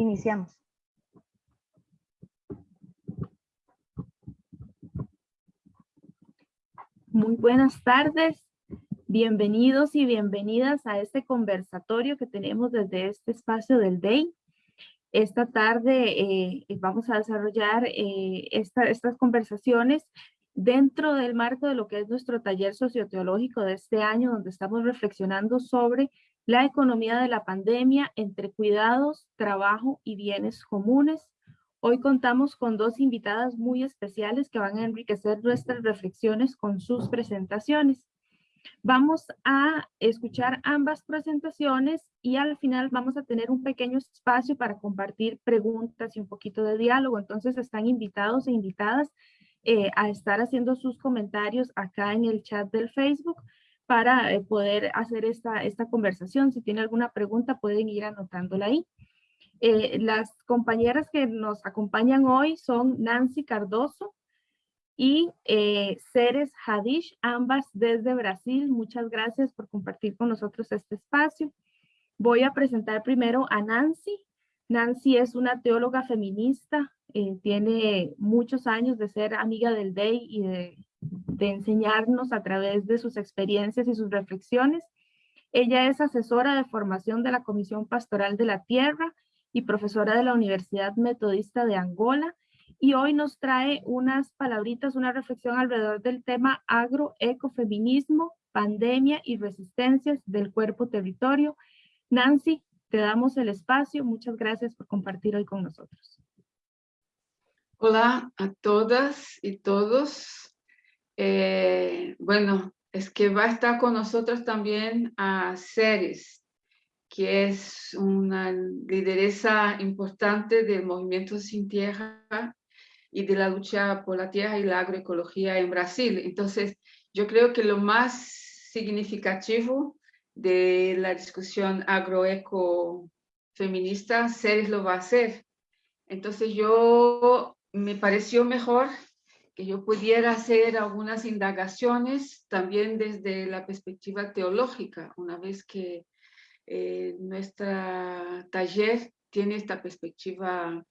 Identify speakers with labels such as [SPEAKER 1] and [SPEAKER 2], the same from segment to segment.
[SPEAKER 1] Iniciamos. Muy buenas tardes. Bienvenidos y bienvenidas a este conversatorio que tenemos desde este espacio del DEI. Esta tarde eh, vamos a desarrollar eh, estas conversaciones dentro del marco de lo que es nuestro taller socioteológico de este año, donde estamos reflexionando sobre la economía de la pandemia entre cuidados, trabajo y bienes comunes. Hoy contamos con dos invitadas muy especiales que van a enriquecer nuestras reflexiones con sus presentaciones. Vamos a escuchar ambas presentaciones y al final vamos a tener un pequeño espacio para compartir preguntas y un poquito de diálogo. Entonces están invitados e invitadas eh, a estar haciendo sus comentarios acá en el chat del Facebook para eh, poder hacer esta, esta conversación. Si tiene alguna pregunta pueden ir anotándola ahí. Eh, las compañeras que nos acompañan hoy son Nancy Cardoso, y eh, Ceres Hadish, ambas desde Brasil. Muchas gracias por compartir con nosotros este espacio. Voy a presentar primero a Nancy. Nancy es una teóloga feminista, eh, tiene muchos años de ser amiga del DEI y de, de enseñarnos a través de sus experiencias y sus reflexiones. Ella es asesora de formación de la Comisión Pastoral de la Tierra y profesora de la Universidad Metodista de Angola y hoy nos trae unas palabritas, una reflexión alrededor del tema agroecofeminismo, pandemia y resistencias del cuerpo territorio. Nancy, te damos el espacio. Muchas gracias por compartir hoy con nosotros.
[SPEAKER 2] Hola a todas y todos. Eh, bueno, es que va a estar con nosotros también a Ceres, que es una lideresa importante del movimiento Sin Tierra y de la lucha por la tierra y la agroecología en Brasil. Entonces, yo creo que lo más significativo de la discusión agroeco feminista, Ceres lo va a hacer. Entonces, yo me pareció mejor que yo pudiera hacer algunas indagaciones también desde la perspectiva teológica, una vez que eh, taller tiene esta perspectiva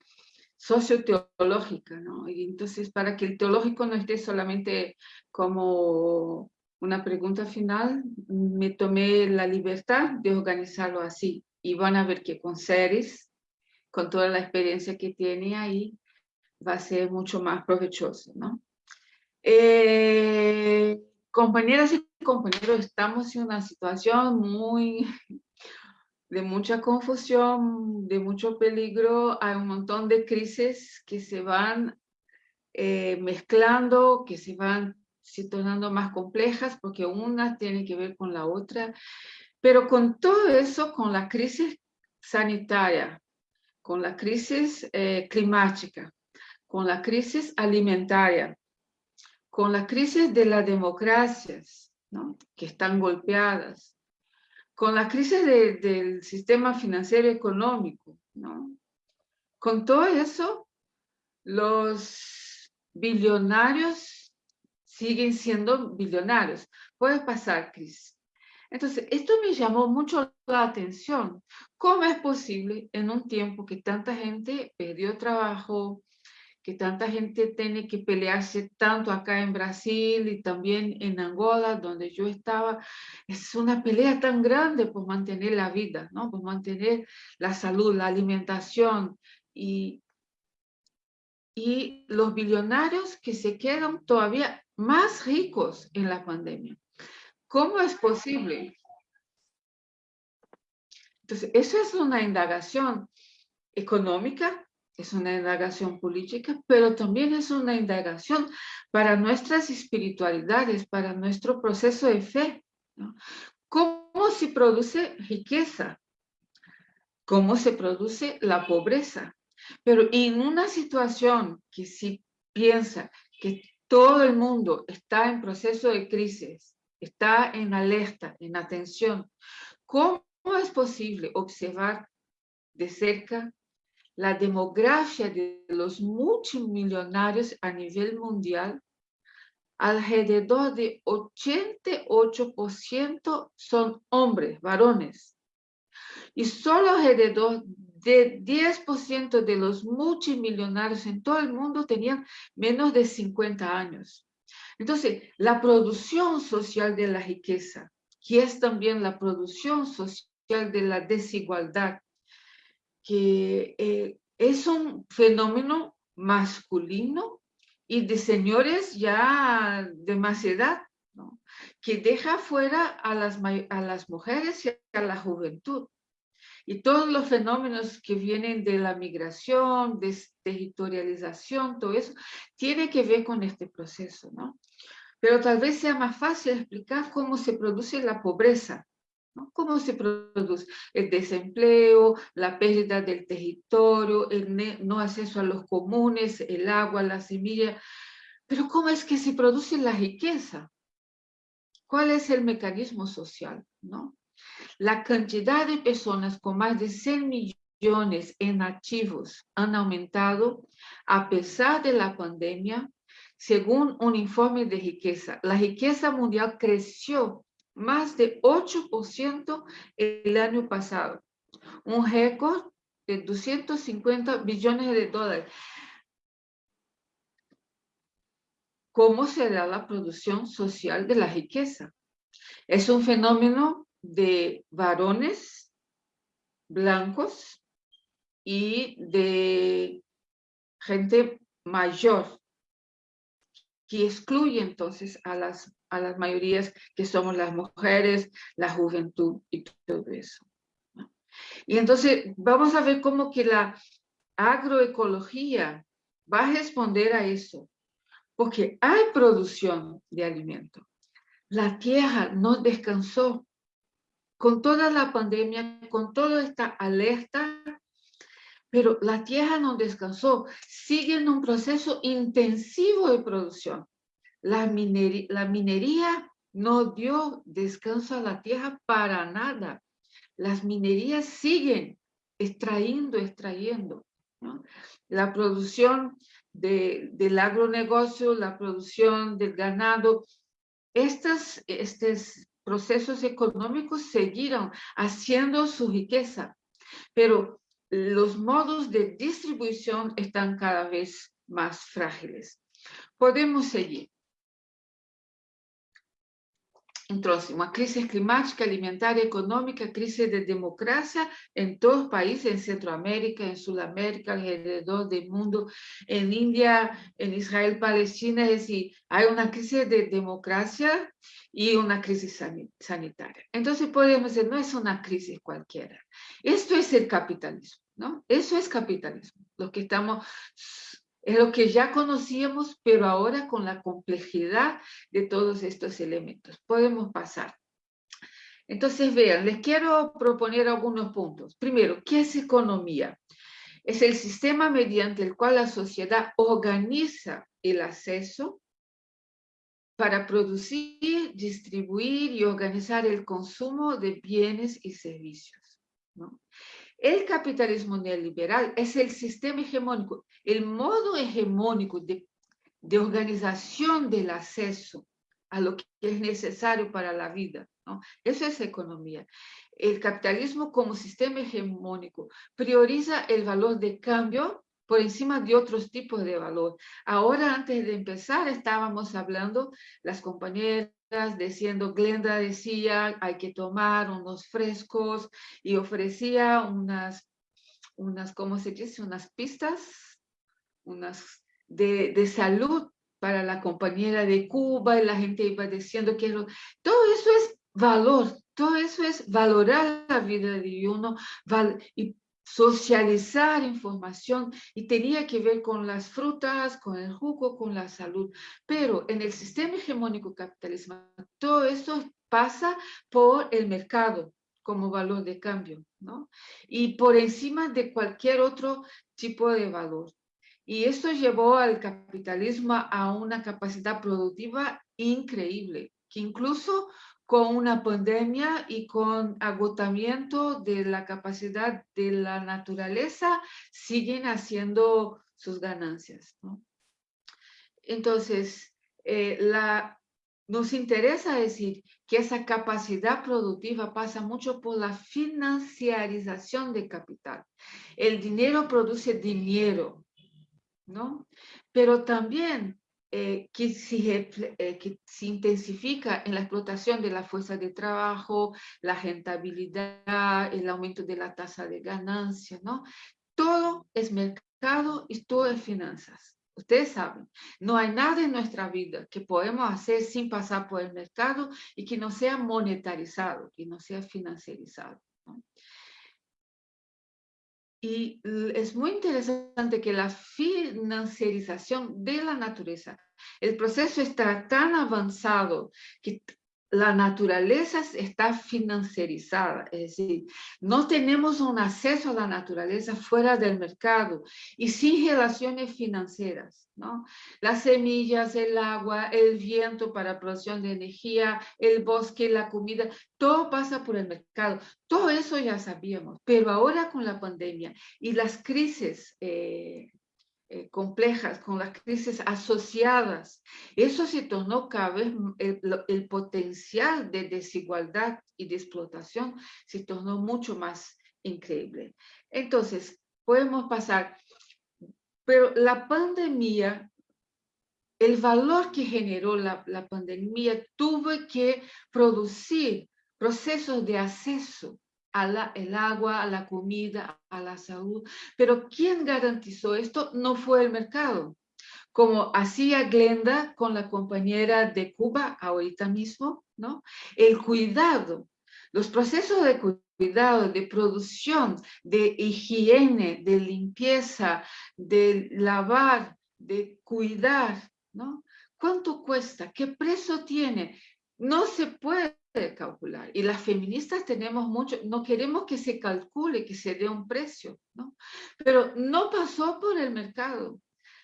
[SPEAKER 2] socioteológica, ¿no? Y entonces, para que el teológico no esté solamente como una pregunta final, me tomé la libertad de organizarlo así. Y van a ver que con Ceres, con toda la experiencia que tiene ahí, va a ser mucho más provechoso, ¿no? Eh, compañeras y compañeros, estamos en una situación muy de mucha confusión, de mucho peligro, hay un montón de crisis que se van eh, mezclando, que se van se tornando más complejas porque una tiene que ver con la otra, pero con todo eso, con la crisis sanitaria, con la crisis eh, climática, con la crisis alimentaria, con la crisis de las democracias, que están golpeadas, con la crisis del sistema financiero económico, ¿no? Con todo eso, los billonarios siguen siendo billonarios. Puede pasar crisis. Entonces, esto me llamó mucho la atención. ¿Cómo es posible en un tiempo que tanta gente perdió trabajo, que tanta gente tiene que pelearse tanto acá en Brasil y también en Angola, donde yo estaba. Es una pelea tan grande por mantener la vida, ¿no? por mantener la salud, la alimentación y, y los billonarios que se quedan todavía más ricos en la pandemia. ¿Cómo es posible? Entonces, eso es una indagación económica, es una indagación política, pero también es una indagación para nuestras espiritualidades, para nuestro proceso de fe. ¿Cómo se produce riqueza? ¿Cómo se produce la pobreza? Pero en una situación que si piensa que todo el mundo está en proceso de crisis, está en alerta, en atención, ¿cómo es posible observar de cerca la demografía de los multimillonarios a nivel mundial, alrededor de 88% son hombres, varones. Y solo alrededor de 10% de los multimillonarios en todo el mundo tenían menos de 50 años. Entonces, la producción social de la riqueza, que es también la producción social de la desigualdad, que eh, es un fenómeno masculino y de señores ya de más edad, que deja fuera a las, a las mujeres y a la juventud. Y todos los fenómenos que vienen de la migración, territorialización, todo eso, tiene que ver con este proceso, ¿no? Pero tal vez sea más fácil explicar cómo se produce la pobreza, ¿no? Cómo se produce el desempleo, la pérdida del territorio, el no acceso a los comunes, el agua, la semilla. Pero ¿cómo es que se produce la riqueza? ¿Cuál es el mecanismo social? ¿no? La cantidad de personas con más de 100 millones en activos han aumentado a pesar de la pandemia, según un informe de riqueza. La riqueza mundial creció más de 8% el año pasado, un récord de 250 billones de dólares. ¿Cómo será la producción social de la riqueza? Es un fenómeno de varones blancos y de gente mayor que excluye entonces a las, a las mayorías que somos las mujeres, la juventud y todo eso. Y entonces vamos a ver cómo que la agroecología va a responder a eso, porque hay producción de alimento. La tierra no descansó con toda la pandemia, con toda esta alerta, pero la tierra no descansó, sigue en un proceso intensivo de producción. La minería, la minería no dio descanso a la tierra para nada. Las minerías siguen extrayendo, extrayendo. La producción del agronegocio, la producción del ganado, estas, estos procesos económicos siguieron haciendo su riqueza, pero los modos de distribución están cada vez más frágiles. Podemos seguir. Entonces, una crisis climática, alimentaria, económica, crisis de democracia en todos los países, en Centroamérica, en Sudamérica, alrededor del mundo, en India, en Israel, Palestina, es decir, hay una crisis de democracia y una crisis sanitaria. Entonces podemos decir, no es una crisis cualquiera. Esto es el capitalismo, ¿no? Eso es capitalismo. Lo que estamos es lo que ya conocíamos, pero ahora con la complejidad de todos estos elementos. Podemos pasar. Entonces, vean, les quiero proponer algunos puntos. Primero, ¿qué es economía? Es el sistema mediante el cual la sociedad organiza el acceso para producir, distribuir y organizar el consumo de bienes y servicios. ¿no? El capitalismo neoliberal es el sistema hegemónico, el modo hegemónico de, organización del acceso a lo que es necesario para la vida. ¿no? Eso es economía. El capitalismo como sistema hegemónico prioriza el valor de cambio por encima de otros tipos de valor. Ahora, antes de empezar, estábamos hablando, las compañeras diciendo, Glenda decía, hay que tomar unos frescos y ofrecía unas, unas ¿cómo se dice? Unas pistas, unas de, de salud para la compañera de Cuba y la gente iba diciendo que todo eso es valor, todo eso es valorar la vida de uno y socializar información y tenía que ver con las frutas, con el jugo, con la salud. Pero en el sistema hegemónico capitalista, todo eso pasa por el mercado como valor de cambio, ¿no? Y por encima de cualquier otro tipo de valor. Y esto llevó al capitalismo a una capacidad productiva increíble, que incluso con una pandemia y con agotamiento de la capacidad de la naturaleza, siguen haciendo sus ganancias. Entonces, eh, la, nos interesa decir que esa capacidad productiva pasa mucho por la financiarización de capital. El dinero produce dinero, ¿no? Pero también eh, que, se, eh, que se intensifica en la explotación de la fuerza de trabajo, la rentabilidad, el aumento de la tasa de ganancia, ¿no? Todo es mercado y todo es finanzas. Ustedes saben, no hay nada en nuestra vida que podemos hacer sin pasar por el mercado y que no sea monetarizado, que no sea financiarizado. Y es muy interesante que la financiarización de la naturaleza, el proceso está tan avanzado que la naturaleza está financiarizada, es decir, no tenemos un acceso a la naturaleza fuera del mercado y sin relaciones financieras, ¿no? Las semillas, el agua, el viento para producción de energía, el bosque, la comida, todo pasa por el mercado. Todo eso ya sabíamos, pero ahora con la pandemia y las crisis eh, eh, complejas, con las crisis asociadas. Eso se tornó cada vez, el, potencial de desigualdad y de explotación se tornó mucho más increíble. Entonces, podemos pasar, pero la pandemia, el valor que generó la, la pandemia tuvo que producir procesos de acceso el agua, a la comida, a la salud. Pero ¿quién garantizó esto? No fue el mercado. Como hacía Glenda con la compañera de Cuba ahorita mismo, ¿no? El cuidado, los procesos de cuidado, de producción, de higiene, de limpieza, de lavar, de cuidar, ¿no? ¿Cuánto cuesta? ¿Qué precio tiene? No se puede calcular. Y las feministas tenemos mucho, no queremos que se calcule, que se dé un precio, ¿no? Pero no pasó por el mercado.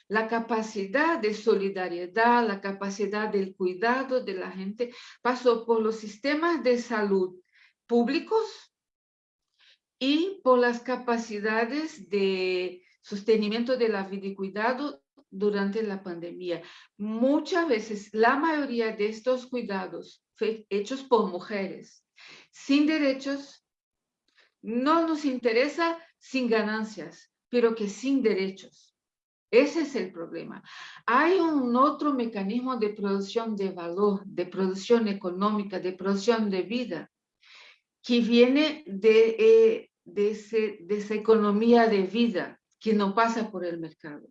[SPEAKER 2] La capacidad de solidaridad, la capacidad del cuidado de la gente pasó por los sistemas de salud públicos y por las capacidades de sostenimiento de la vida y cuidado durante la pandemia. Muchas veces, la mayoría de estos cuidados hechos por mujeres, sin derechos, no nos interesa sin ganancias, pero que sin derechos. Ese es el problema. Hay un otro mecanismo de producción de valor, de producción económica, de producción de vida, que viene de, eh, de, de esa economía de vida que no pasa por el mercado.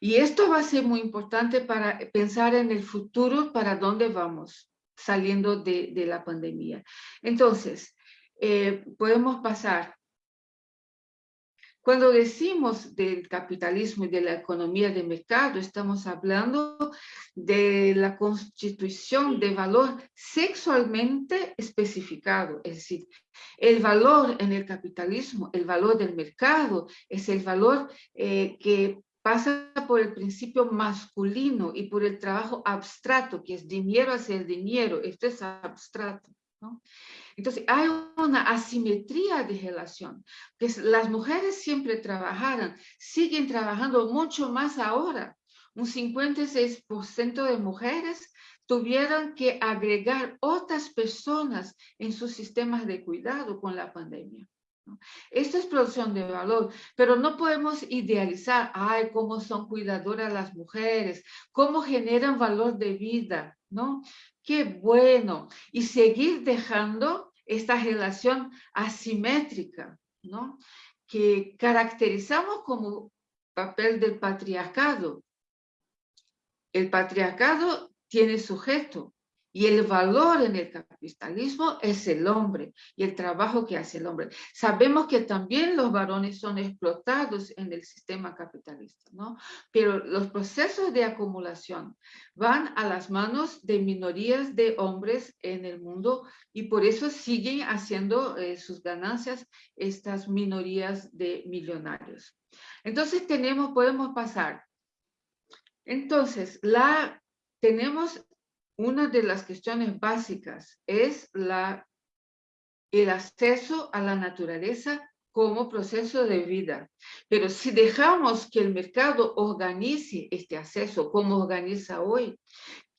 [SPEAKER 2] Y esto va a ser muy importante para pensar en el futuro, para dónde vamos saliendo de, la pandemia. Entonces, eh, podemos pasar. Cuando decimos del capitalismo y de la economía de mercado, estamos hablando de la constitución de valor sexualmente especificado, es decir, el valor en el capitalismo, el valor del mercado, es el valor eh, que pasa por el principio masculino y por el trabajo abstracto, que es dinero hacer dinero, esto es abstracto. Entonces, hay una asimetría de relación, que las mujeres siempre trabajaron, siguen trabajando mucho más ahora. Un 56% de mujeres tuvieron que agregar otras personas en sus sistemas de cuidado con la pandemia. Esto es producción de valor, pero no podemos idealizar, ay, cómo son cuidadoras las mujeres, cómo generan valor de vida, ¿no? Qué bueno. Y seguir dejando esta relación asimétrica, ¿no? Que caracterizamos como papel del patriarcado. El patriarcado tiene sujeto, y el valor en el capitalismo es el hombre y el trabajo que hace el hombre. Sabemos que también los varones son explotados en el sistema capitalista, ¿no? Pero los procesos de acumulación van a las manos de minorías de hombres en el mundo y por eso siguen haciendo eh, sus ganancias estas minorías de millonarios. Entonces tenemos, podemos pasar. Entonces, la, tenemos una de las cuestiones básicas es el acceso a la naturaleza como proceso de vida. Pero si dejamos que el mercado organice este acceso como organiza hoy,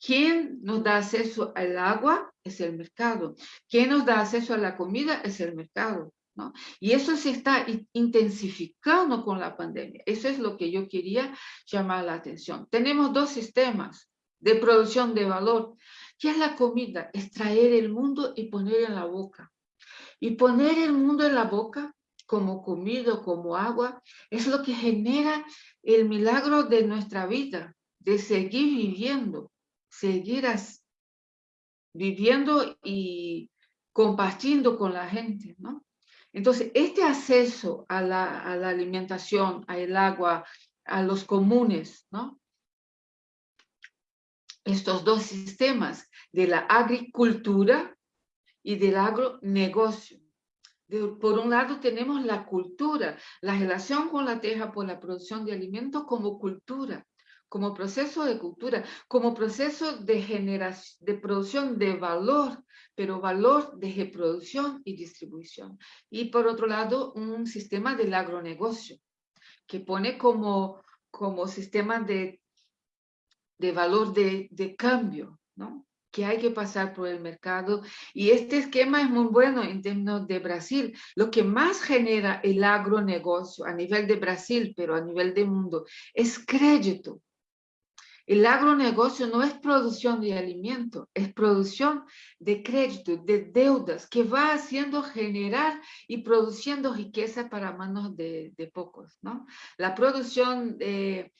[SPEAKER 2] ¿Quién nos da acceso al agua? Es el mercado. ¿Quién nos da acceso a la comida? Es el mercado. ¿no? Y eso se está intensificando con la pandemia. Eso es lo que yo quería llamar la atención. Tenemos dos sistemas de producción de valor. ¿Qué es la comida? Extraer el mundo y poner en la boca. Y poner el mundo en la boca como comida, como agua, es lo que genera el milagro de nuestra vida, de seguir viviendo, seguir viviendo y compartiendo con la gente, ¿no? Entonces, este acceso a la, a la alimentación, al agua, a los comunes, ¿no? Estos dos sistemas de la agricultura y del agronegocio. por un lado tenemos la cultura, la relación con la tierra por la producción de alimentos como cultura, como proceso de cultura, como proceso de generación, de producción de valor, pero valor de reproducción y distribución. Y por otro lado, un sistema del agronegocio, que pone como, como sistema de, de valor de, de cambio, ¿no? que hay que pasar por el mercado. Y este esquema es muy bueno en términos de Brasil. Lo que más genera el agronegocio a nivel de Brasil, pero a nivel de mundo, es crédito. El agronegocio no es producción de alimento, es producción de crédito, de deudas, que va haciendo generar y produciendo riqueza para manos de, pocos. ¿no? La producción de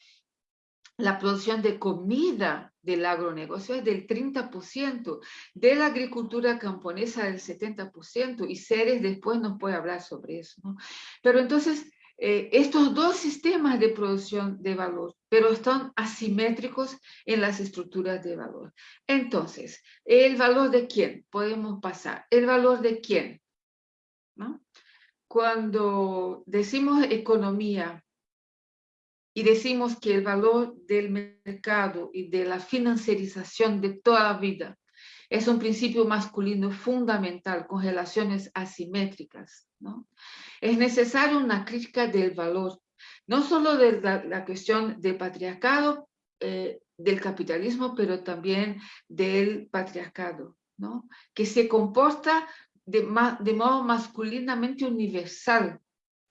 [SPEAKER 2] la producción de comida del agronegocio es del 30%, de la agricultura camponesa del 70%, y Ceres después nos puede hablar sobre eso. Pero entonces, eh, estos dos sistemas de producción de valor, pero están asimétricos en las estructuras de valor. Entonces, ¿el valor de quién? Podemos pasar. ¿El valor de quién? ¿No? Cuando decimos economía y decimos que el valor del mercado y de la financiarización de toda la vida es un principio masculino fundamental con relaciones asimétricas. ¿no? Es necesaria una crítica del valor, no solo de la, cuestión del patriarcado, eh, del capitalismo, pero también del patriarcado, ¿no? que se comporta de, de modo masculinamente universal,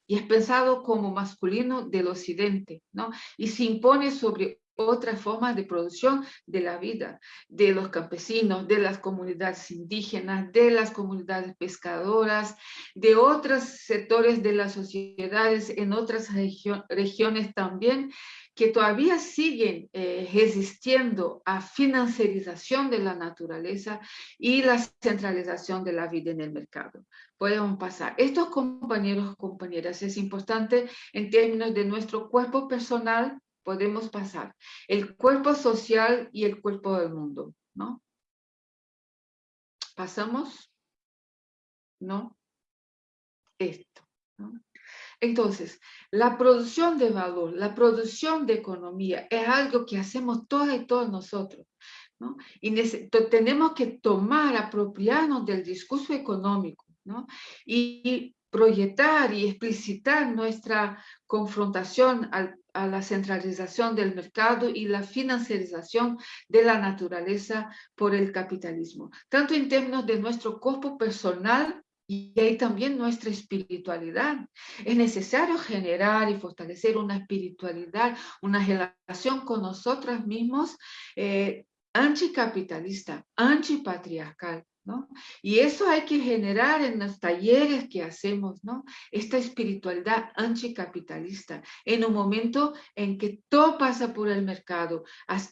[SPEAKER 2] y es pensado como masculino del occidente, ¿no? Y se impone sobre otras formas de producción de la vida, de los campesinos, de las comunidades indígenas, de las comunidades pescadoras, de otros sectores de las sociedades en otras regiones también, que todavía siguen eh, resistiendo a financiarización de la naturaleza y la centralización de la vida en el mercado. Podemos pasar. Estos compañeros, compañeras, es importante en términos de nuestro cuerpo personal, podemos pasar. El cuerpo social y el cuerpo del mundo, ¿no? ¿Pasamos? ¿No? Esto. Entonces, la producción de valor, la producción de economía es algo que hacemos todas y todos nosotros. ¿no? Y tenemos que tomar, apropiarnos del discurso económico ¿no? y proyectar y explicitar nuestra confrontación a la centralización del mercado y la financiarización de la naturaleza por el capitalismo, tanto en términos de nuestro cuerpo personal y ahí también nuestra espiritualidad. Es necesario generar y fortalecer una espiritualidad, una relación con nosotros mismos eh, anticapitalista, antipatriarcal, y eso hay que generar en los talleres que hacemos, ¿no? Esta espiritualidad anticapitalista, en un momento en que todo pasa por el mercado,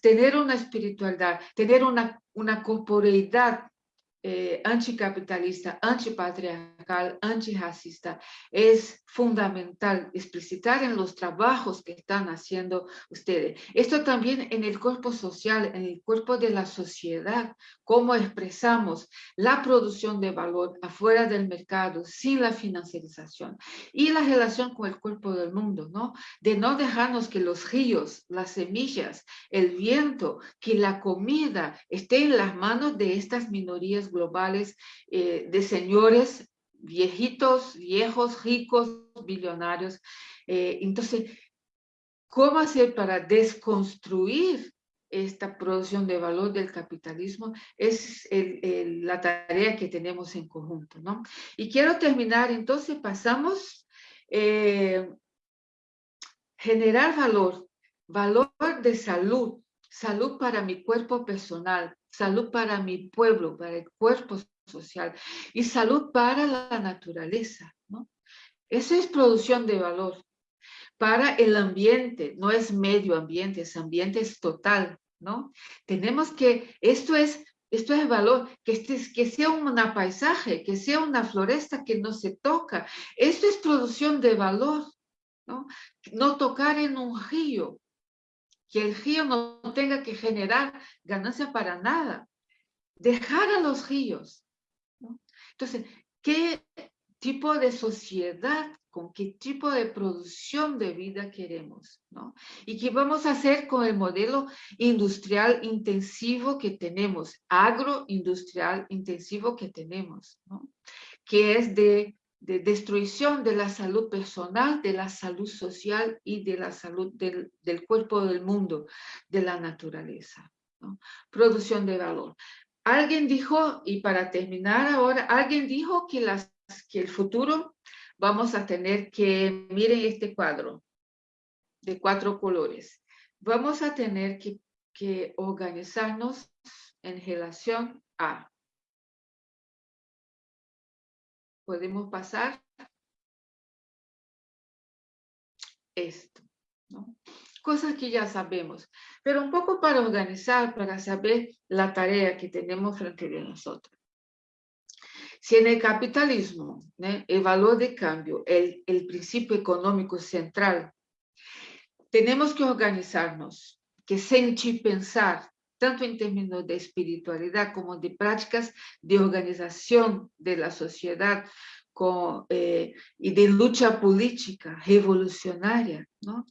[SPEAKER 2] tener una espiritualidad, tener una, una corporeidad eh, anticapitalista, antipatriarcal, antirracista, es fundamental explicitar en los trabajos que están haciendo ustedes. Esto también en el cuerpo social, en el cuerpo de la sociedad, cómo expresamos la producción de valor afuera del mercado sin la financiarización y la relación con el cuerpo del mundo, ¿no? De no dejarnos que los ríos, las semillas, el viento, que la comida esté en las manos de estas minorías globales eh, de señores viejitos, viejos, ricos, billonarios. Eh, entonces, ¿cómo hacer para desconstruir esta producción de valor del capitalismo es la tarea que tenemos en conjunto, ¿no? Y quiero terminar, entonces pasamos eh, generar valor, valor de salud, salud para mi cuerpo personal, salud para mi pueblo, para el cuerpo social y salud para la naturaleza, ¿no? Eso es producción de valor para el ambiente, no es medio ambiente, es ambiente es total, ¿no? Tenemos que, esto es, esto es valor, que, este, que sea un paisaje, que sea una floresta que no se toca. Esto es producción de valor, ¿no? No tocar en un río, que el río no tenga que generar ganancia para nada. Dejar a los ríos. Entonces, ¿qué tipo de sociedad con qué tipo de producción de vida queremos. Y qué vamos a hacer con el modelo industrial intensivo que tenemos, agroindustrial intensivo que tenemos. Que es de, de destrucción de la salud personal, de la salud social y de la salud del, del cuerpo del mundo, de la naturaleza. Producción de valor. Alguien dijo, y para terminar ahora, alguien dijo que, las, que el futuro vamos a tener que, miren este cuadro de cuatro colores. Vamos a tener que, que organizarnos en relación a. Podemos pasar esto, ¿no? Cosas que ya sabemos, pero un poco para organizar, para saber la tarea que tenemos frente a nosotros. Si en el capitalismo el valor de cambio, el, el principio económico central, tenemos que organizarnos, que sentir, pensar, tanto en términos de espiritualidad como de prácticas de organización de la sociedad, con, eh, y de lucha política revolucionaria, ¿no?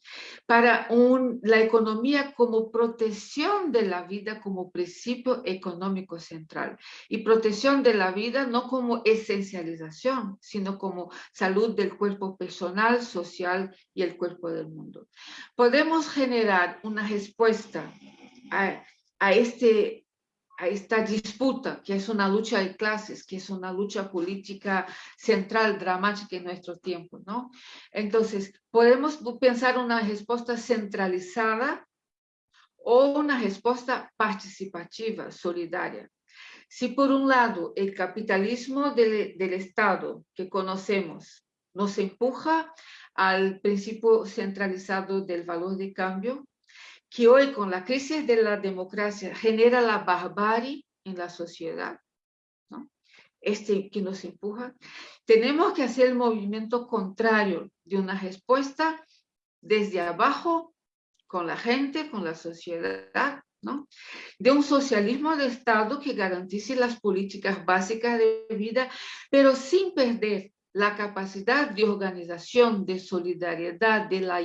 [SPEAKER 2] para un, la economía como protección de la vida como principio económico central y protección de la vida no como esencialización, sino como salud del cuerpo personal, social y el cuerpo del mundo. Podemos generar una respuesta a, a este a esta disputa, que es una lucha de clases, que es una lucha política central, dramática en nuestro tiempo, ¿no? Entonces, podemos pensar una respuesta centralizada o una respuesta participativa, solidaria. Si por un lado el capitalismo del, del Estado que conocemos nos empuja al principio centralizado del valor de cambio, que hoy con la crisis de la democracia genera la barbarie en la sociedad, ¿no? este que nos empuja, tenemos que hacer el movimiento contrario de una respuesta desde abajo, con la gente, con la sociedad, ¿no? de un socialismo de Estado que garantice las políticas básicas de vida, pero sin perder la capacidad de organización, de solidaridad, de la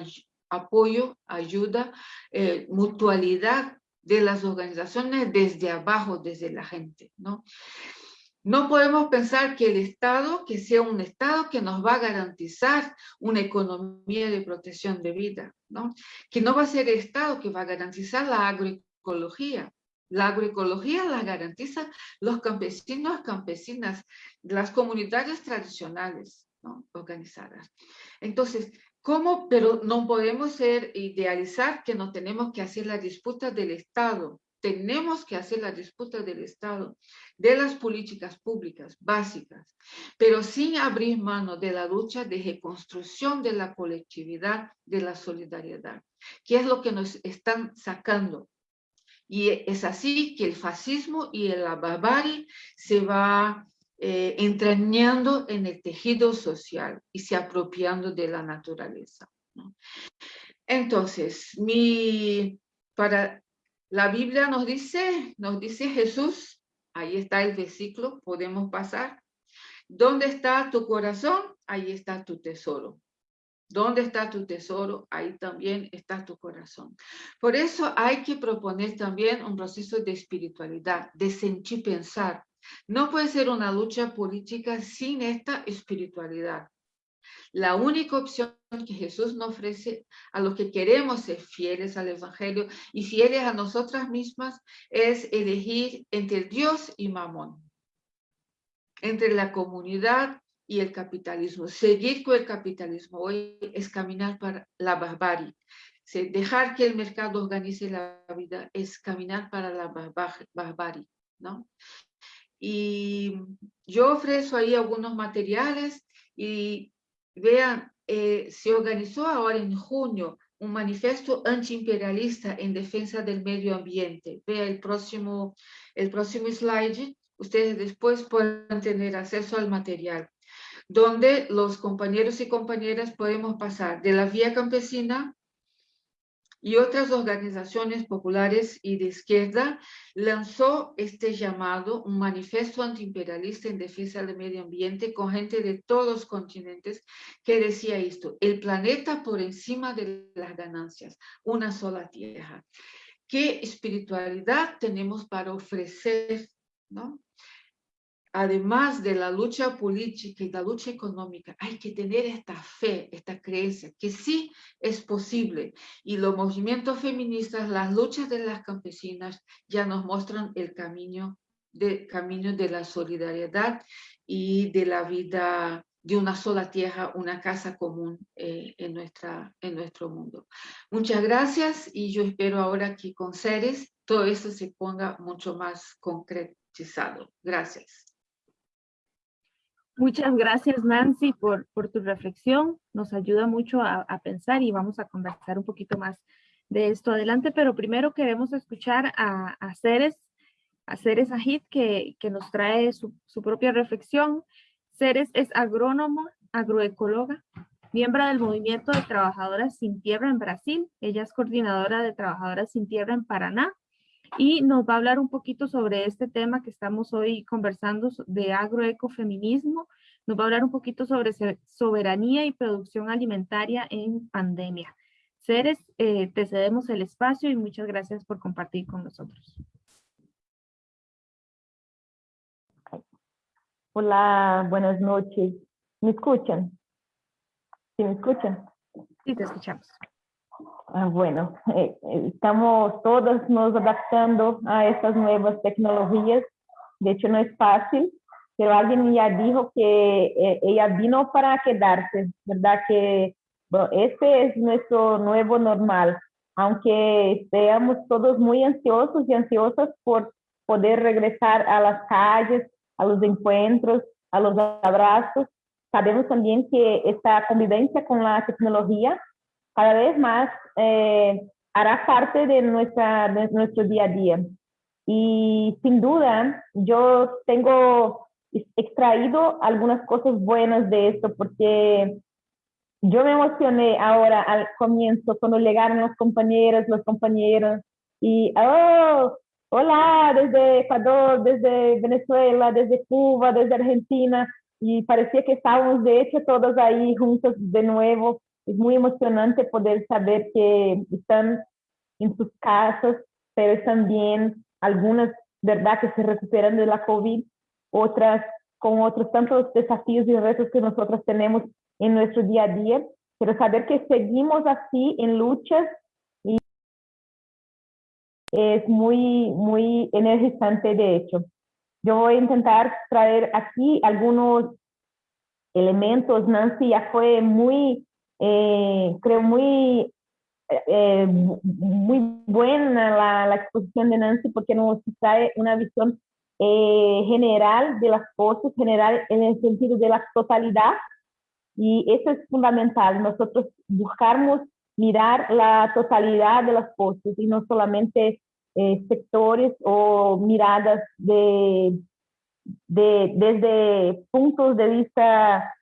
[SPEAKER 2] apoyo, ayuda, eh, mutualidad de las organizaciones desde abajo, desde la gente, ¿no? No podemos pensar que el Estado, que sea un Estado que nos va a garantizar una economía de protección de vida, ¿no? Que no va a ser el Estado que va a garantizar la agroecología. La agroecología la garantizan los campesinos, campesinas, las comunidades tradicionales. Organizadas. Entonces, ¿Cómo? Pero no podemos ser, idealizar que no tenemos que hacer la disputa del Estado. Tenemos que hacer la disputa del Estado, de las políticas públicas básicas, pero sin abrir mano de la lucha de reconstrucción de la colectividad, de la solidaridad, que es lo que nos están sacando. Y es así que el fascismo y la barbarie se va eh, entrañando en el tejido social y se apropiando de la naturaleza. Entonces, mi, para, la Biblia nos dice, nos dice Jesús, ahí está el versículo, podemos pasar. ¿Dónde está tu corazón? Ahí está tu tesoro. ¿Dónde está tu tesoro? Ahí también está tu corazón. Por eso hay que proponer también un proceso de espiritualidad, de sentir pensar, no puede ser una lucha política sin esta espiritualidad. La única opción que Jesús nos ofrece a los que queremos ser fieles al Evangelio y fieles a nosotras mismas es elegir entre Dios y Mamón, entre la comunidad y el capitalismo. Seguir con el capitalismo hoy es caminar para la barbarie. Dejar que el mercado organice la vida es caminar para la barbarie, ¿no? Y yo ofrezco ahí algunos materiales y vean, eh, se organizó ahora en junio un manifiesto antiimperialista en defensa del medio ambiente. Vea el próximo, el próximo slide, ustedes después pueden tener acceso al material, donde los compañeros y compañeras podemos pasar de la vía campesina y otras organizaciones populares y de izquierda lanzó este llamado, un manifiesto antiimperialista en defensa del medio ambiente con gente de todos los continentes que decía esto, el planeta por encima de las ganancias, una sola tierra. ¿Qué espiritualidad tenemos para ofrecer? ¿no? Además de la lucha política y la lucha económica, hay que tener esta fe, esta creencia, que sí es posible. Y los movimientos feministas, las luchas de las campesinas ya nos muestran el camino de, camino de la solidaridad y de la vida de una sola tierra, una casa común eh, en, nuestra, en nuestro mundo. Muchas gracias y yo espero ahora que con Ceres todo esto se ponga mucho más concretizado. Gracias.
[SPEAKER 1] Muchas gracias, Nancy, por, por tu reflexión. Nos ayuda mucho a, pensar y vamos a conversar un poquito más de esto adelante, pero primero queremos escuchar a, a Ceres, a Ceres Ajit, que, que nos trae su, su propia reflexión. Ceres es agrónoma, agroecóloga, miembro del Movimiento de Trabajadoras Sin Tierra en Brasil. Ella es coordinadora de Trabajadoras Sin Tierra en Paraná y nos va a hablar un poquito sobre este tema que estamos hoy conversando de agroecofeminismo. Nos va a hablar un poquito sobre soberanía y producción alimentaria en pandemia. Ceres, eh, te cedemos el espacio y muchas gracias por compartir con nosotros.
[SPEAKER 3] Hola, buenas noches. ¿Me escuchan? ¿Sí me escuchan?
[SPEAKER 1] Sí, te escuchamos.
[SPEAKER 3] Ah, bueno, eh, eh, estamos todos nos adaptando a estas nuevas tecnologías. De hecho, no es fácil, pero alguien ya dijo que eh, ella vino para quedarse, ¿verdad? Que este es nuestro nuevo normal, aunque estemos todos muy ansiosos y ansiosas por poder regresar a las calles, a los encuentros, a los abrazos. Sabemos también que esta convivencia con la tecnología cada vez más eh, hará parte de, de nuestro día a día. Y sin duda, yo tengo extraído algunas cosas buenas de esto porque yo me emocioné ahora al comienzo cuando llegaron los compañeros, los compañeros y, oh, hola, desde Ecuador, desde Venezuela, desde Cuba, desde Argentina y parecía que estábamos de hecho todos ahí juntos de nuevo es muy emocionante poder saber que están en sus casas, pero también algunas, ¿verdad?, que se recuperan de la COVID, otras con otros tantos desafíos y retos que nosotros tenemos en nuestro día a día, pero saber que seguimos así en luchas y es muy, muy energizante de hecho. Yo voy a intentar traer aquí algunos elementos. Nancy ya fue muy eh, creo muy, eh, muy buena la, la, exposición de Nancy porque nos trae una visión eh, general de las cosas, general en el sentido de la totalidad. Y eso es fundamental, nosotros buscamos mirar la totalidad de las cosas y no solamente sectores o miradas de, de, desde puntos de vista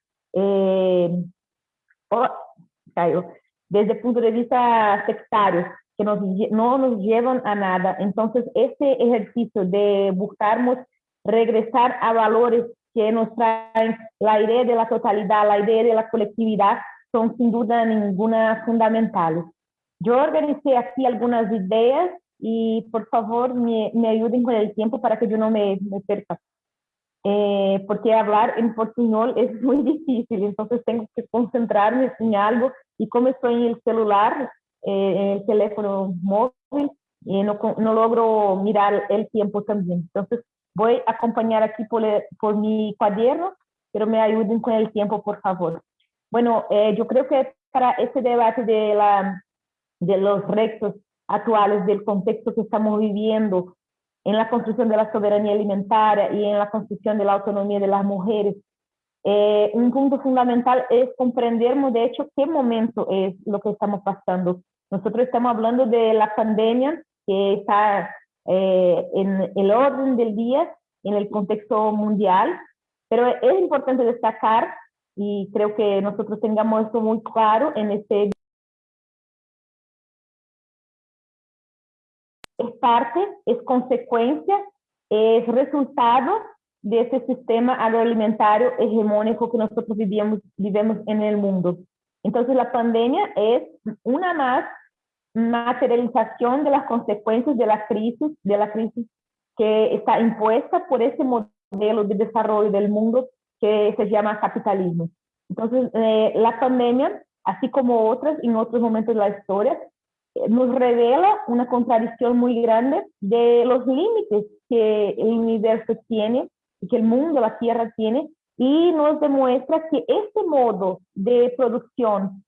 [SPEAKER 3] desde el punto de vista sectario, que nos, no nos llevan a nada. Entonces, este ejercicio de buscarnos regresar a valores que nos traen la idea de la totalidad, la idea de la colectividad, son sin duda ninguna fundamentales. Yo organicé aquí algunas ideas y por favor me, me ayuden con el tiempo para que yo no me, me perca. Eh, porque hablar en portuñol es muy difícil, entonces tengo que concentrarme en algo y como estoy en el celular, eh, en el teléfono móvil, no, no, logro mirar el tiempo también. Entonces voy a acompañar aquí por, por mi cuaderno, pero me ayuden con el tiempo, por favor. Bueno, eh, yo creo que para este debate de, la, de los retos actuales, del contexto que estamos viviendo en la construcción de la soberanía alimentaria y en la construcción de la autonomía de las mujeres, eh, un punto fundamental es comprendernos, de hecho, qué momento es lo que estamos pasando. Nosotros estamos hablando de la pandemia que está eh, en el orden del día, en el contexto mundial, pero es importante destacar, y creo que nosotros tengamos esto muy claro en este parte, es consecuencia, es resultado de ese sistema agroalimentario hegemónico que nosotros vivimos, vivimos en el mundo. Entonces la pandemia es una más materialización de las consecuencias de la crisis, de la crisis que está impuesta por ese modelo de desarrollo del mundo que se llama capitalismo. Entonces, eh, la pandemia, así como otras en otros momentos de la historia, nos revela una contradicción muy grande de los límites que el universo tiene, que el mundo, la Tierra tiene, y nos demuestra que este modo de producción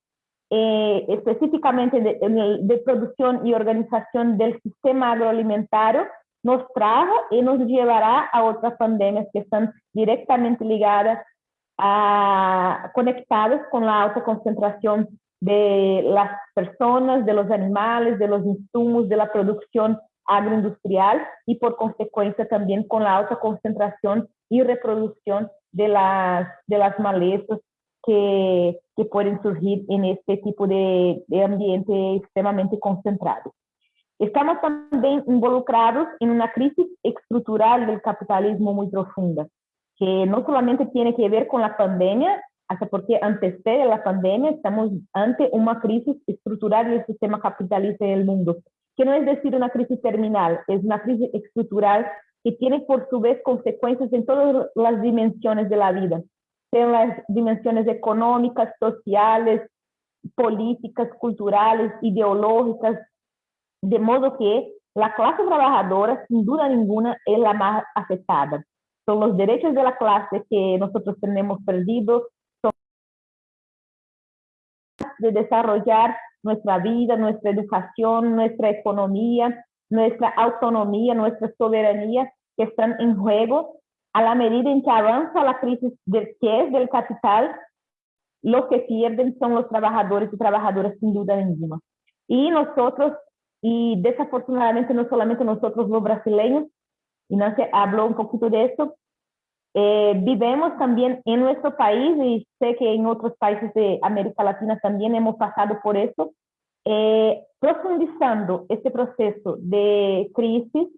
[SPEAKER 3] eh, específicamente de, de, producción y organización del sistema agroalimentario, nos trajo y nos llevará a otras pandemias que están directamente ligadas a, conectadas con la alta concentración de las personas, de los animales, de los insumos, de la producción agroindustrial y por consecuencia también con la alta concentración y reproducción de las, de las malezas que, que pueden surgir en este tipo de, de ambiente extremadamente concentrado. Estamos también involucrados en una crisis estructural del capitalismo muy profunda, que no solamente tiene que ver con la pandemia, hasta porque antecede la pandemia, estamos ante una crisis estructural del sistema capitalista en el mundo, que no es decir una crisis terminal, es una crisis estructural que tiene por su vez consecuencias en todas las dimensiones de la vida, en las dimensiones económicas, sociales, políticas, culturales, ideológicas, de modo que la clase trabajadora, sin duda ninguna, es la más afectada. Son los derechos de la clase que nosotros tenemos perdidos, de desarrollar nuestra vida, nuestra educación, nuestra economía, nuestra autonomía, nuestra soberanía, que están en juego a la medida en que avanza la crisis del que es del capital, los que pierden son los trabajadores y trabajadoras sin duda ninguna. Y nosotros, y desafortunadamente no solamente nosotros los brasileños, y Nancy habló un poquito de eso, eh, también en nuestro país y sé que en otros países de América Latina también hemos pasado por eso, eh, profundizando este proceso de crisis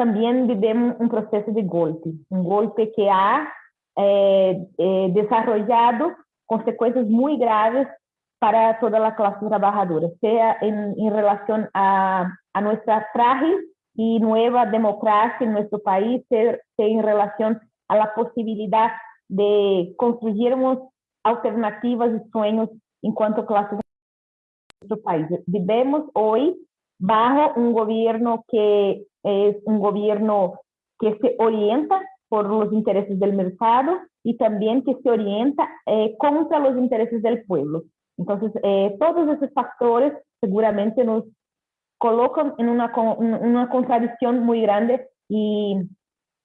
[SPEAKER 3] también vivimos un proceso de golpe, un golpe que ha eh, eh, desarrollado consecuencias muy graves para toda la clase trabajadora, sea en, en relación a, a, nuestra frágil y nueva democracia en nuestro país, sea, sea en relación a la posibilidad de construirmos alternativas y sueños en cuanto a clase en nuestro país. Vivimos hoy bajo un gobierno que es un gobierno que se orienta por los intereses del mercado y también que se orienta eh, contra los intereses del pueblo. Entonces, eh, todos esos factores seguramente nos colocan en una, una contradicción muy grande y,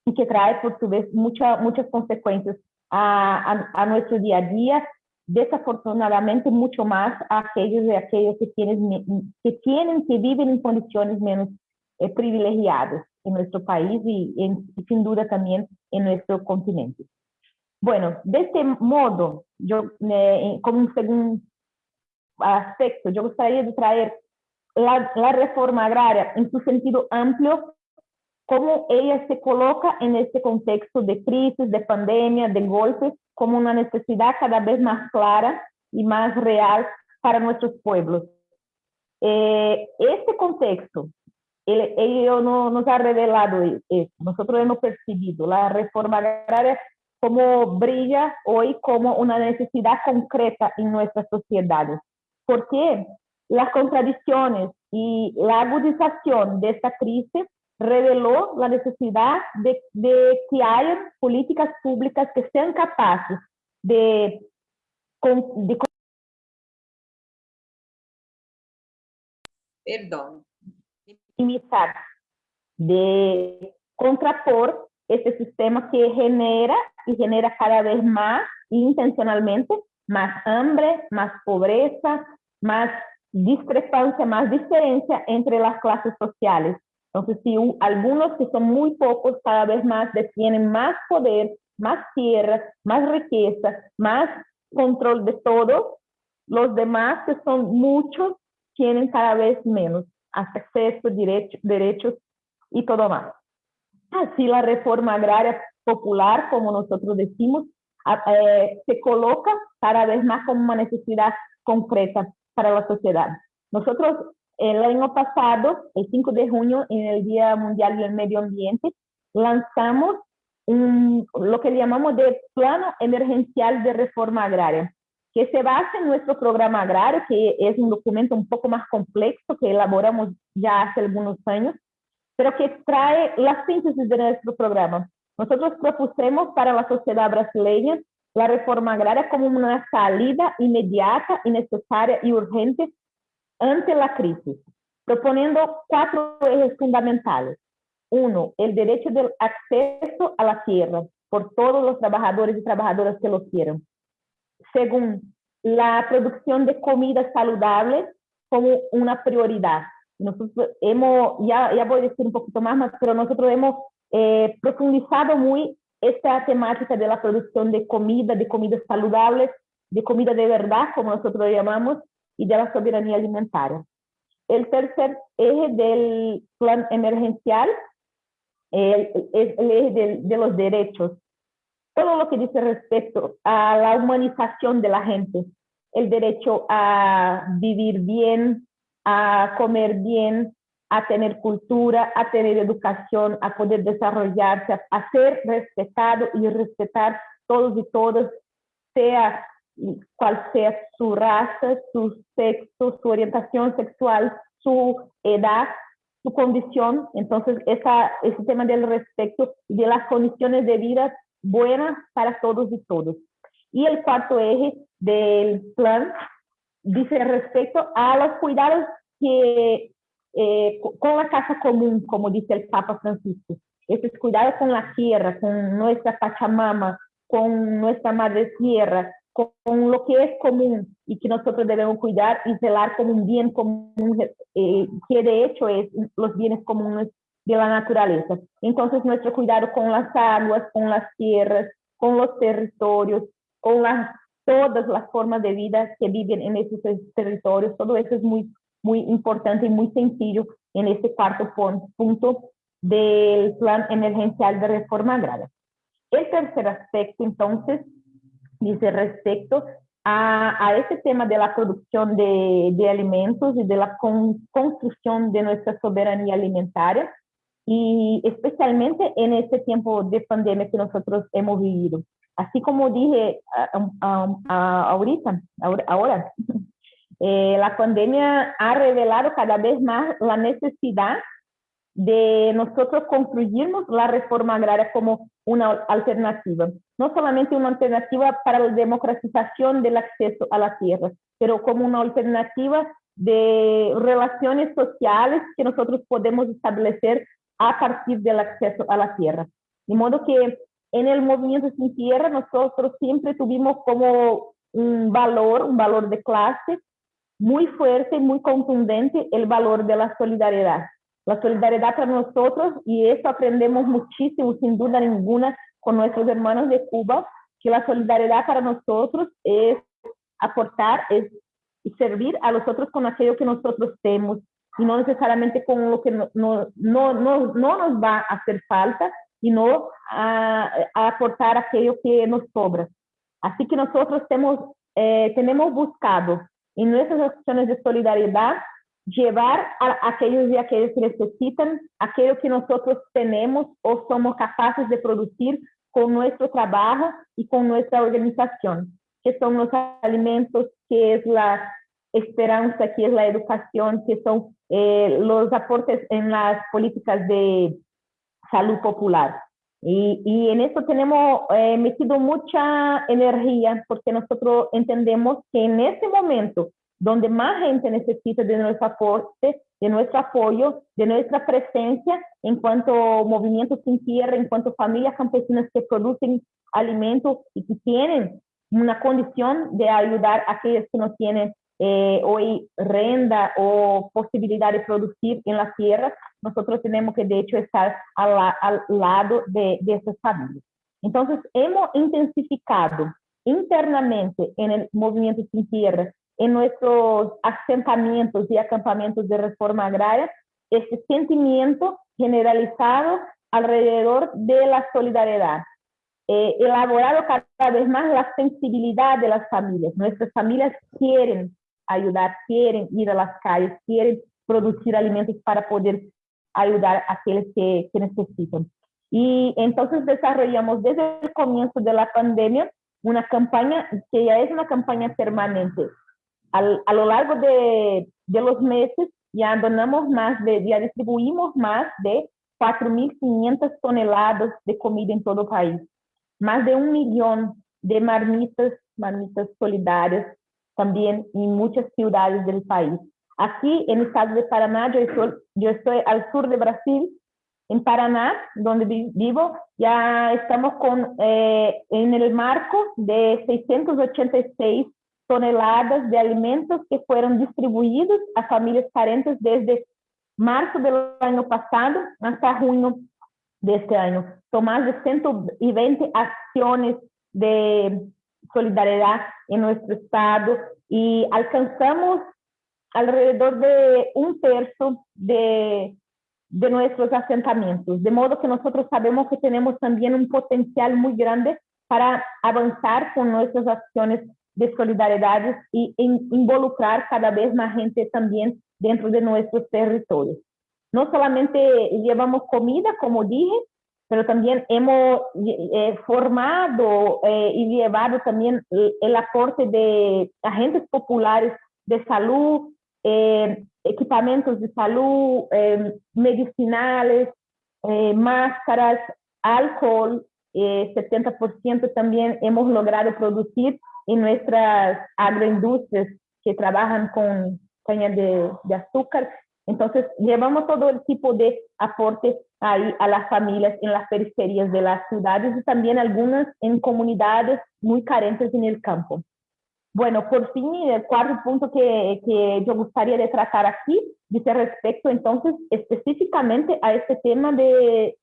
[SPEAKER 3] y, que trae por su vez mucha, muchas consecuencias a, a, a, nuestro día a día, desafortunadamente mucho más a aquellos y aquellos que tienen, que tienen, que viven en condiciones menos eh, privilegiados en nuestro país y, en, y, sin duda también en nuestro continente. Bueno, de este modo, yo eh, como un segundo aspecto, yo gustaría de traer la, la, reforma agraria en su sentido amplio, cómo ella se coloca en este contexto de crisis, de pandemia, de golpes, como una necesidad cada vez más clara y más real para nuestros pueblos. Eh, este contexto ello no nos ha revelado eso. Nosotros hemos percibido la reforma agraria como brilla hoy como una necesidad concreta en nuestras sociedades. Porque las contradicciones y la agudización de esta crisis reveló la necesidad de, de que haya políticas públicas que sean capaces de, de
[SPEAKER 4] perdón,
[SPEAKER 3] de contrapor este sistema que genera y genera cada vez más intencionalmente más hambre, más pobreza, más discrepancia, más diferencia entre las clases sociales. Entonces, si algunos que son muy pocos cada vez más tienen más poder, más tierra, más riqueza, más control de todo, los demás que son muchos tienen cada vez menos acceso, derecho, derechos y todo más. Así la reforma agraria popular, como nosotros decimos, eh, se coloca cada vez más como una necesidad concreta para la sociedad. Nosotros el año pasado, el 5 de junio, en el Día Mundial del Medio Ambiente, lanzamos un, lo que llamamos de Plano Emergencial de Reforma Agraria, que se basa en nuestro programa agrario, que es un documento un poco más complejo que elaboramos ya hace algunos años, pero que trae la síntesis de nuestro programa. Nosotros propusimos para la sociedad brasileña la reforma agraria como una salida inmediata y necesaria y urgente ante la crisis, proponiendo cuatro ejes fundamentales. Uno, el derecho del acceso a la tierra por todos los trabajadores y trabajadoras que lo quieran. Segundo, la producción de comida saludable como una prioridad. Nosotros hemos, ya, ya voy a decir un poquito más, pero nosotros hemos eh, profundizado muy esta temática de la producción de comida, de comidas saludables, de comida de verdad, como nosotros lo llamamos, y de la soberanía alimentaria. El tercer eje del plan emergencial es el, eje de, de los derechos todo lo que dice respecto a la humanización de la gente, el derecho a vivir bien, a comer bien, a tener cultura, a tener educación, a poder desarrollarse, a, ser respetado y respetar todos y todas, sea cual sea su raza, su sexo, su orientación sexual, su edad, su condición. Entonces, esa, ese tema del respeto y de las condiciones de vida buenas para todos y todos. Y el cuarto eje del plan dice respecto a los cuidados que eh, con la casa común, como dice el Papa Francisco. Esos cuidados con la tierra, con nuestra Pachamama, con nuestra madre tierra, con, lo que es común y que nosotros debemos cuidar y velar como un bien común, eh, que de hecho es los bienes comunes de la naturaleza. Entonces, nuestro cuidado con las aguas, con las tierras, con los territorios, con las, todas las formas de vida que viven en esos territorios, todo eso es muy, muy importante y muy sencillo en este cuarto punto del plan emergencial de reforma agraria. El tercer aspecto, entonces, dice respecto a, a este tema de la producción de, de alimentos y de la con, construcción de nuestra soberanía alimentaria, y especialmente en este tiempo de pandemia que nosotros hemos vivido. Así como dije ahorita, ahora, eh, la pandemia ha revelado cada vez más la necesidad de nosotros construirnos la reforma agraria como una alternativa. No solamente una alternativa para la democratización del acceso a la tierra, pero como una alternativa de relaciones sociales que nosotros podemos establecer a partir del acceso a la tierra. De modo que en el movimiento sin tierra nosotros siempre tuvimos como un valor, un valor de clase muy fuerte, muy contundente, el valor de la solidaridad. La solidaridad para nosotros, y eso aprendemos muchísimo, sin duda ninguna, con nuestros hermanos de Cuba, que la solidaridad para nosotros es aportar, es servir a los otros con aquello que nosotros tenemos, y no necesariamente con lo que no, no, no, no, nos va a hacer falta, sino a, a, aportar aquello que nos sobra. Así que nosotros tenemos, eh, tenemos buscado en nuestras acciones de solidaridad llevar a aquellos y aquellos que necesitan aquello que nosotros tenemos o somos capaces de producir con nuestro trabajo y con nuestra organización, que son los alimentos, que es la esperanza, que es la educación, que son eh, los aportes en las políticas de salud popular. Y, y en eso tenemos eh, metido mucha energía porque nosotros entendemos que en este momento donde más gente necesita de nuestro aporte, de nuestro apoyo, de nuestra presencia en cuanto movimientos sin tierra, en cuanto familias campesinas que producen alimentos y que tienen una condición de ayudar a aquellos que no tienen eh, hoy renda o posibilidad de producir en las tierras, nosotros tenemos que de hecho estar al, al lado de, de esas familias. Entonces, hemos intensificado internamente en el movimiento sin tierra en nuestros asentamientos y acampamentos de reforma agraria este sentimiento generalizado alrededor de la solidaridad. Eh, elaborado cada vez más la sensibilidad de las familias. Nuestras familias quieren ayudar, quieren ir a las calles, quieren producir alimentos para poder ayudar a aquellos que, que necesitan. Y entonces desarrollamos desde el comienzo de la pandemia una campaña que ya es una campaña permanente a lo largo de, los meses ya donamos más de, ya distribuimos más de 4.500 toneladas de comida en todo el país. Más de un millón de marmitas, marmitas solidarias también en muchas ciudades del país. Aquí en el estado de Paraná, yo estoy, al sur de Brasil, en Paraná, donde vivo, ya estamos con, eh, en el marco de 686 toneladas de alimentos que fueron distribuidos a familias carentes desde marzo del año pasado hasta junio de este año. Son más de 120 acciones de solidaridad en nuestro estado y alcanzamos alrededor de un tercio de, de nuestros asentamientos, de modo que nosotros sabemos que tenemos también un potencial muy grande para avanzar con nuestras acciones de solidaridad y involucrar cada vez más gente también dentro de nuestros territorios. No solamente llevamos comida, como dije, pero también hemos eh, formado eh, y llevado también el, aporte de agentes populares de salud, eh, de salud, medicinales, máscaras, alcohol, 70% también hemos logrado producir en nuestras agroindustrias que trabajan con caña de, azúcar. Entonces, llevamos todo el tipo de aportes ahí a las familias en las periferias de las ciudades y también algunas en comunidades muy carentes en el campo. Bueno, por fin, el cuarto punto que, que yo gustaría de tratar aquí dice respecto entonces específicamente a este tema de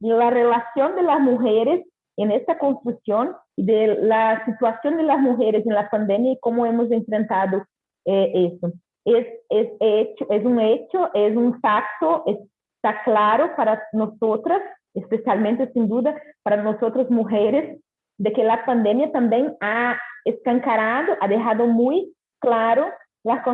[SPEAKER 3] la relación de las mujeres en esta construcción de la situación de las mujeres en la pandemia y cómo hemos enfrentado eh, eso. Es, es, hecho, es un hecho, es un facto, está claro para nosotras, especialmente sin duda para nosotras mujeres, de que la pandemia también ha escancarado, ha dejado muy claro las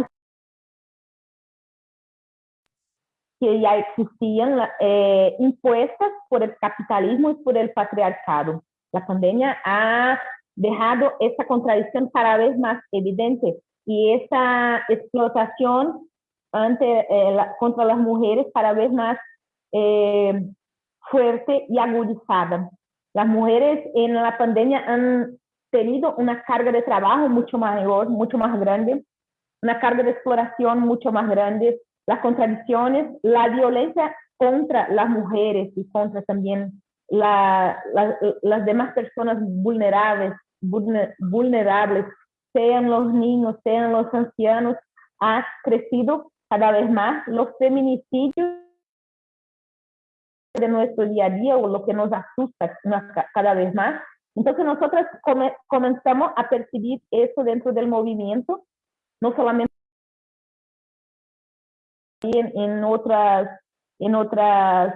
[SPEAKER 3] que ya existían eh, impuestas por el capitalismo y por el patriarcado. La pandemia ha dejado esta contradicción cada vez más evidente y esa explotación ante, eh, contra las mujeres cada vez más eh, fuerte y agudizada. Las mujeres en la pandemia han tenido una carga de trabajo mucho mayor, mucho más grande, una carga de exploración mucho más grande, las contradicciones, la violencia contra las mujeres y contra también la, las demás personas vulnerables, vulnerables, sean los niños, sean los ancianos, ha crecido cada vez más. Los feminicidios de nuestro día a día o lo que nos asusta cada vez más. Entonces nosotros comenzamos a percibir eso dentro del movimiento, no solamente en, otras, en otras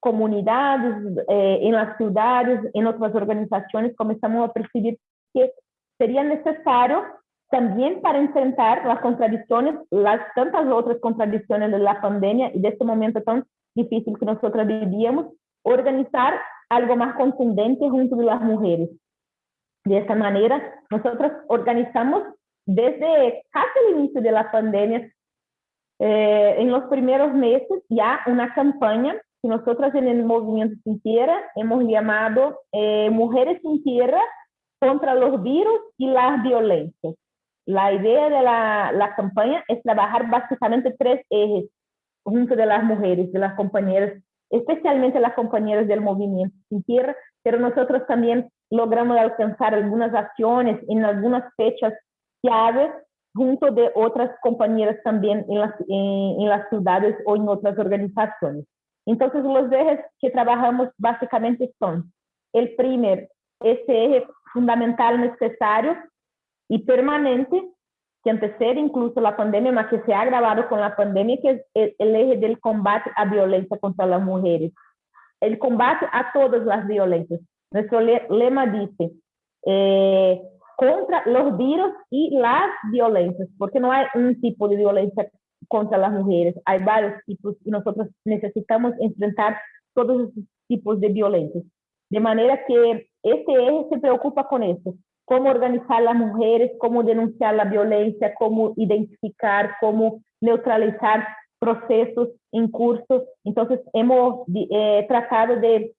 [SPEAKER 3] comunidades, eh, en las ciudades, en otras organizaciones, comenzamos a percibir que sería necesario también para enfrentar las contradicciones, las tantas otras contradicciones de la pandemia y de este momento tan difícil que nosotros vivíamos, organizar algo más contundente junto de las mujeres. De esta manera, nosotros organizamos desde casi el inicio de la pandemia, eh, en los primeros meses, ya una campaña que nosotros en el Movimiento Sin Tierra hemos llamado eh, Mujeres Sin Tierra contra los virus y las violencias. La idea de la, la campaña es trabajar básicamente tres ejes junto de las mujeres, de las compañeras, especialmente las compañeras del movimiento sin tierra, pero nosotros también logramos alcanzar algunas acciones en algunas fechas claves junto de otras compañeras también en las, en, en las ciudades o en otras organizaciones. Entonces, los ejes que trabajamos básicamente son, el primer, ese eje fundamental necesario y permanente que antecede incluso la pandemia, mas que se ha agravado con la pandemia, que es el, eje del combate a violencia contra las mujeres. El combate a todas las violencias. Nuestro lema dice, eh, contra los virus y las violencias, porque no hay un tipo de violencia contra las mujeres, hay varios tipos y nosotros necesitamos enfrentar todos esos tipos de violencia. De manera que este eje se preocupa con eso, cómo organizar las mujeres, cómo denunciar la violencia, cómo identificar, cómo neutralizar procesos en curso. Entonces, hemos eh, tratado de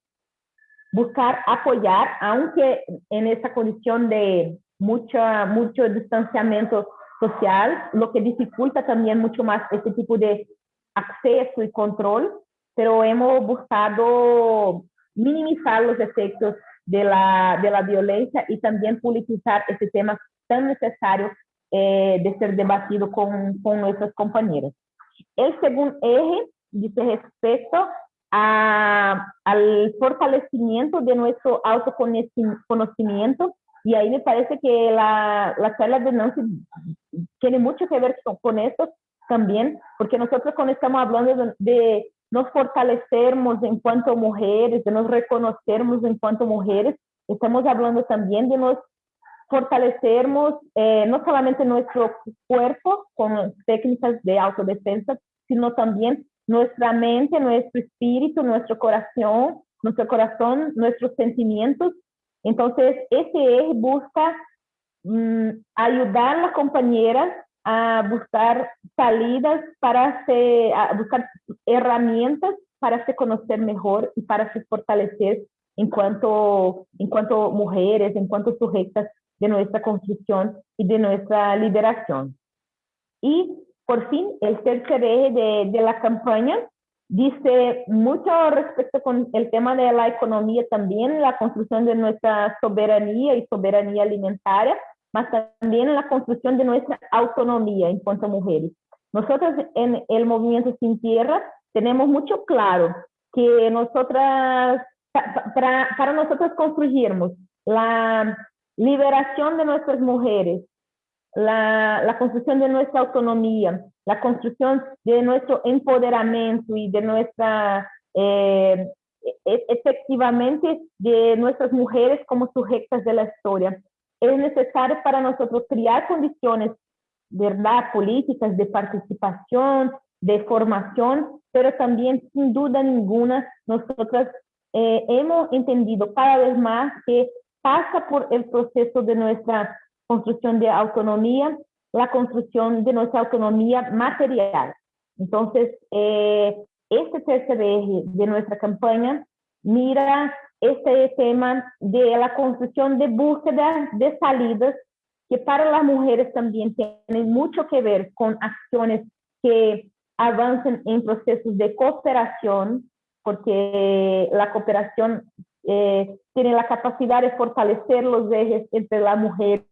[SPEAKER 3] buscar apoyar, aunque en esa condición de mucha, mucho distanciamiento social, lo que dificulta también mucho más este tipo de acceso y control, pero hemos buscado minimizar los efectos de la, de la violencia y también politizar este tema tan necesario eh, de ser debatido con, con nuestras compañeras. El segundo eje dice respecto a, al fortalecimiento de nuestro autoconocimiento y ahí me parece que la, la charla de Nancy tiene mucho que ver con, con esto también, porque nosotros cuando estamos hablando de, de nos fortalecermos en cuanto mujeres, de nos reconocermos en cuanto mujeres, estamos hablando también de nos fortalecermos eh, no solamente nuestro cuerpo con técnicas de autodefensa, sino también nuestra mente, nuestro espíritu, nuestro corazón, nuestro corazón, nuestros sentimientos. Entonces, eje busca mm, ayudar a las compañeras a buscar salidas para se, a buscar herramientas para se conocer mejor y para se fortalecer en cuanto, en cuanto mujeres, en cuanto sujetas de nuestra construcción y de nuestra liberación. Y por fin, el tercer eje de, de la campaña dice mucho respecto con el tema de la economía también, la construcción de nuestra soberanía y soberanía alimentaria, mas también la construcción de nuestra autonomía en cuanto a mujeres. Nosotros en el Movimiento Sin Tierra tenemos mucho claro que nosotras, para, para nosotros construirmos la liberación de nuestras mujeres, la, construcción de nuestra autonomía, la construcción de nuestro empoderamiento y de nuestra, eh, e, efectivamente, de nuestras mujeres como sujetas de la historia es necesario para nosotros crear condiciones, ¿verdad? Políticas de participación, de formación, pero también sin duda ninguna nosotros eh, hemos entendido cada vez más que pasa por el proceso de nuestra construcción de autonomía, la construcción de nuestra autonomía material. Entonces, eh, este tercer eje de nuestra campaña mira este tema de la construcción de búsqueda de salidas que para las mujeres también tienen mucho que ver con acciones que avancen en procesos de cooperación, porque la cooperación eh, tiene la capacidad de fortalecer los ejes entre las mujeres,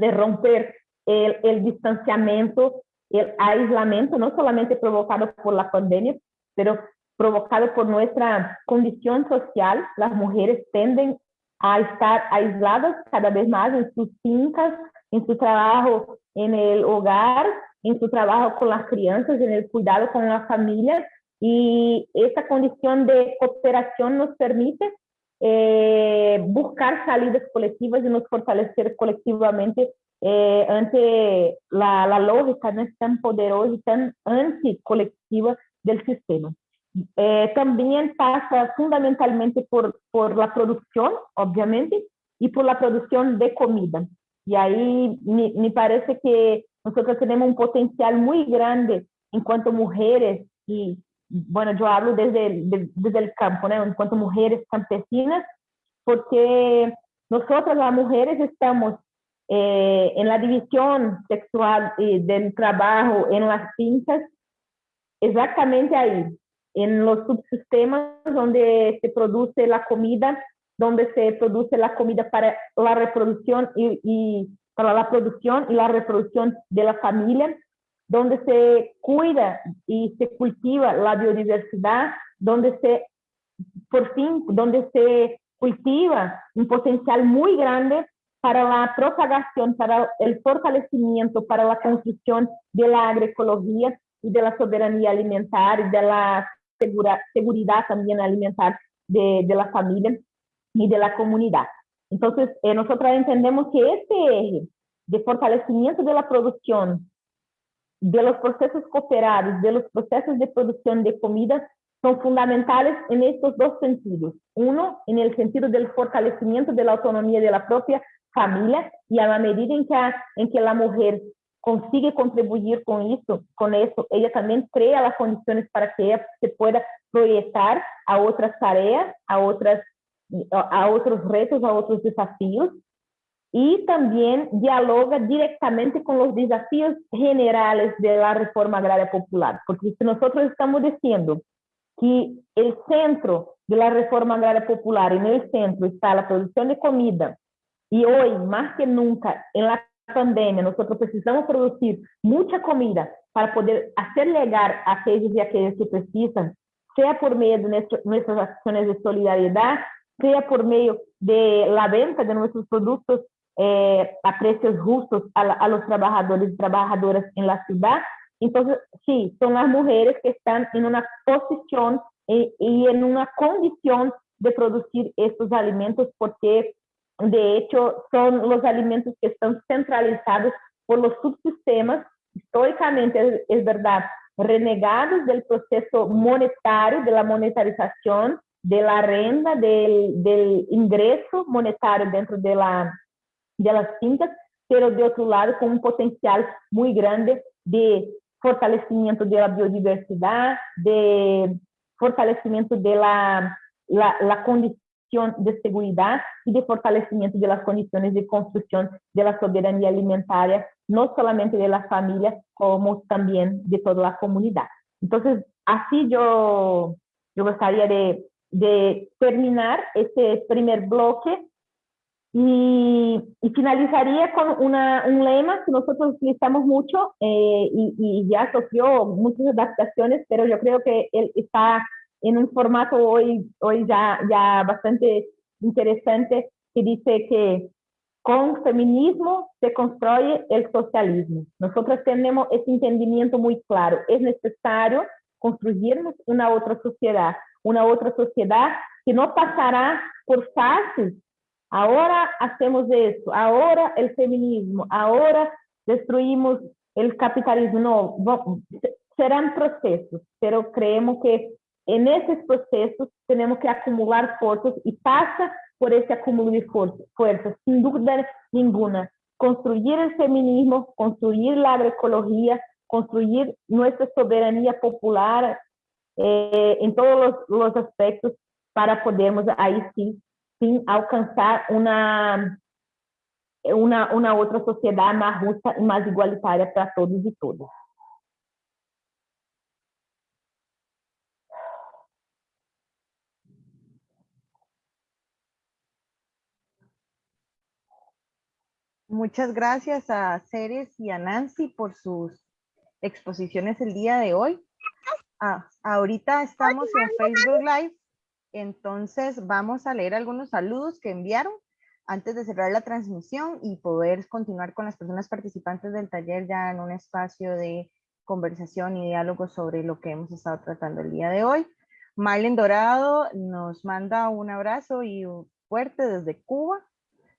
[SPEAKER 3] de romper el, el distanciamiento, el aislamiento, no solamente provocado por la pandemia, pero provocado por nuestra condición social, las mujeres tienden a estar aisladas cada vez más en sus fincas, en su trabajo en el hogar, en su trabajo con las crianzas, en el cuidado con la familia. Y esta condición de cooperación nos permite eh, buscar salidas colectivas y nos fortalecer colectivamente eh, ante la, la, lógica no tan poderosa y tan anticolectiva del sistema. Eh, también pasa fundamentalmente por, por la producción, obviamente, y por la producción de comida. Y ahí me, me parece que nosotros tenemos un potencial muy grande en cuanto a mujeres y, bueno, yo hablo desde, desde el campo, ¿no? en cuanto a mujeres campesinas, porque nosotras las mujeres estamos eh, en la división sexual y del trabajo en las fincas, exactamente ahí, en los subsistemas donde se produce la comida, donde se produce la comida para la reproducción y para la producción y la reproducción de la familia, donde se cuida y se cultiva la biodiversidad, donde se, por fin, donde se cultiva un potencial muy grande para la propagación, para el fortalecimiento, para la construcción de la agroecología y de la soberanía alimentaria y de la segura, seguridad también alimentar de, de, la familia y de la comunidad. Entonces, eh, nosotros entendemos que este eje de fortalecimiento de la producción, de los procesos cooperados, de los procesos de producción de comida, son fundamentales en estos dos sentidos. Uno, en el sentido del fortalecimiento de la autonomía de la propia familia y a la medida en que, en que la mujer consigue contribuir con eso, con eso, ella también crea las condiciones para que ella se pueda proyectar a otras tareas, a, otros retos, a otros desafíos y también dialoga directamente con los desafíos generales de la reforma agraria popular, porque si nosotros estamos diciendo que el centro de la reforma agraria popular, en el centro está la producción de comida, y hoy más que nunca en la pandemia nosotros precisamos producir mucha comida para poder hacer llegar a aquellos y aquellas que precisan, sea por medio de nuestras acciones de solidaridad, sea por medio de la venta de nuestros productos eh, a precios justos a, a, los trabajadores y trabajadoras en la ciudad. Entonces, sí, son las mujeres que están en una posición y, en una condición de producir estos alimentos porque de hecho, son los alimentos que están centralizados por los subsistemas, históricamente es, verdad, renegados del proceso monetario, de la monetarización, de la renta, del, del ingreso monetario dentro de, la, de las fincas, pero de otro lado con un potencial muy grande de fortalecimiento de la biodiversidad, de fortalecimiento de la, la, la condición de seguridad y de fortalecimiento de las condiciones de construcción de la soberanía alimentaria, no solamente de la familia, como también de toda la comunidad. Entonces, así yo, yo gustaría de, de terminar este primer bloque y, y, finalizaría con una, un lema que nosotros utilizamos mucho eh, y, y, ya sufrió muchas adaptaciones, pero yo creo que él está en un formato hoy, hoy ya, ya bastante interesante que dice que con feminismo se construye el socialismo. Nosotros tenemos ese entendimiento muy claro. Es necesario construirnos una otra sociedad, una otra sociedad que no pasará por fases. Ahora hacemos esto, ahora el feminismo, ahora destruimos el capitalismo. No, serán procesos, pero creemos que en esos tenemos que acumular fuerzas y pasa por ese acúmulo de fuerzas, sin duda ninguna. Construir el feminismo, construir la agroecología, construir nuestra soberanía popular eh, todos los, aspectos para podermos ahí sí, sí alcanzar una, una, una otra sociedad más justa y más igualitaria para todos y todas.
[SPEAKER 4] Muchas gracias a Ceres y a Nancy por sus exposiciones el día de hoy. Ah, ahorita estamos en Facebook Live, entonces vamos a leer algunos saludos que enviaron antes de cerrar la transmisión y poder continuar con las personas participantes del taller ya en un espacio de conversación y diálogo sobre lo que hemos estado tratando el día de hoy. Marlen Dorado nos manda un abrazo y fuerte desde Cuba.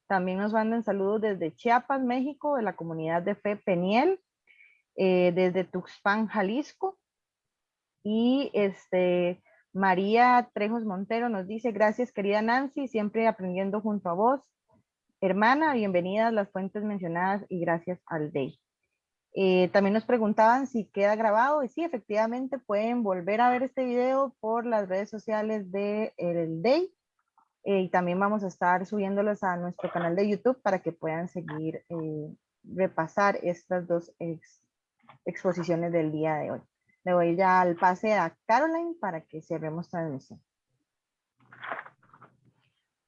[SPEAKER 4] También nos mandan saludos desde Chiapas, México, de la comunidad de fe Peniel, eh, desde Tuxpan, Jalisco. Y este, María Trejos Montero nos dice, gracias querida Nancy, siempre aprendiendo junto a vos. Hermana, bienvenidas las fuentes mencionadas y gracias al DEI. Eh, también nos preguntaban si queda grabado y sí, efectivamente pueden volver a ver este video por las redes sociales del de DEI eh, y también vamos a estar subiéndolos a nuestro canal de YouTube para que puedan seguir eh, repasar estas dos exposiciones del día de hoy. Le voy ya al pase a Caroline para que cerremos transmisión.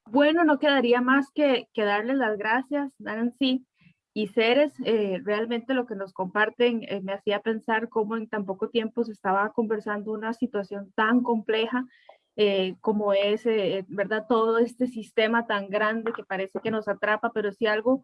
[SPEAKER 1] Bueno, no quedaría más que, que darles las gracias, Nancy, y seres, eh, realmente lo que nos comparten eh, me hacía pensar cómo en tan poco tiempo se estaba conversando una situación tan compleja eh, como es, ¿verdad? Todo este sistema tan grande que parece que nos atrapa, pero si algo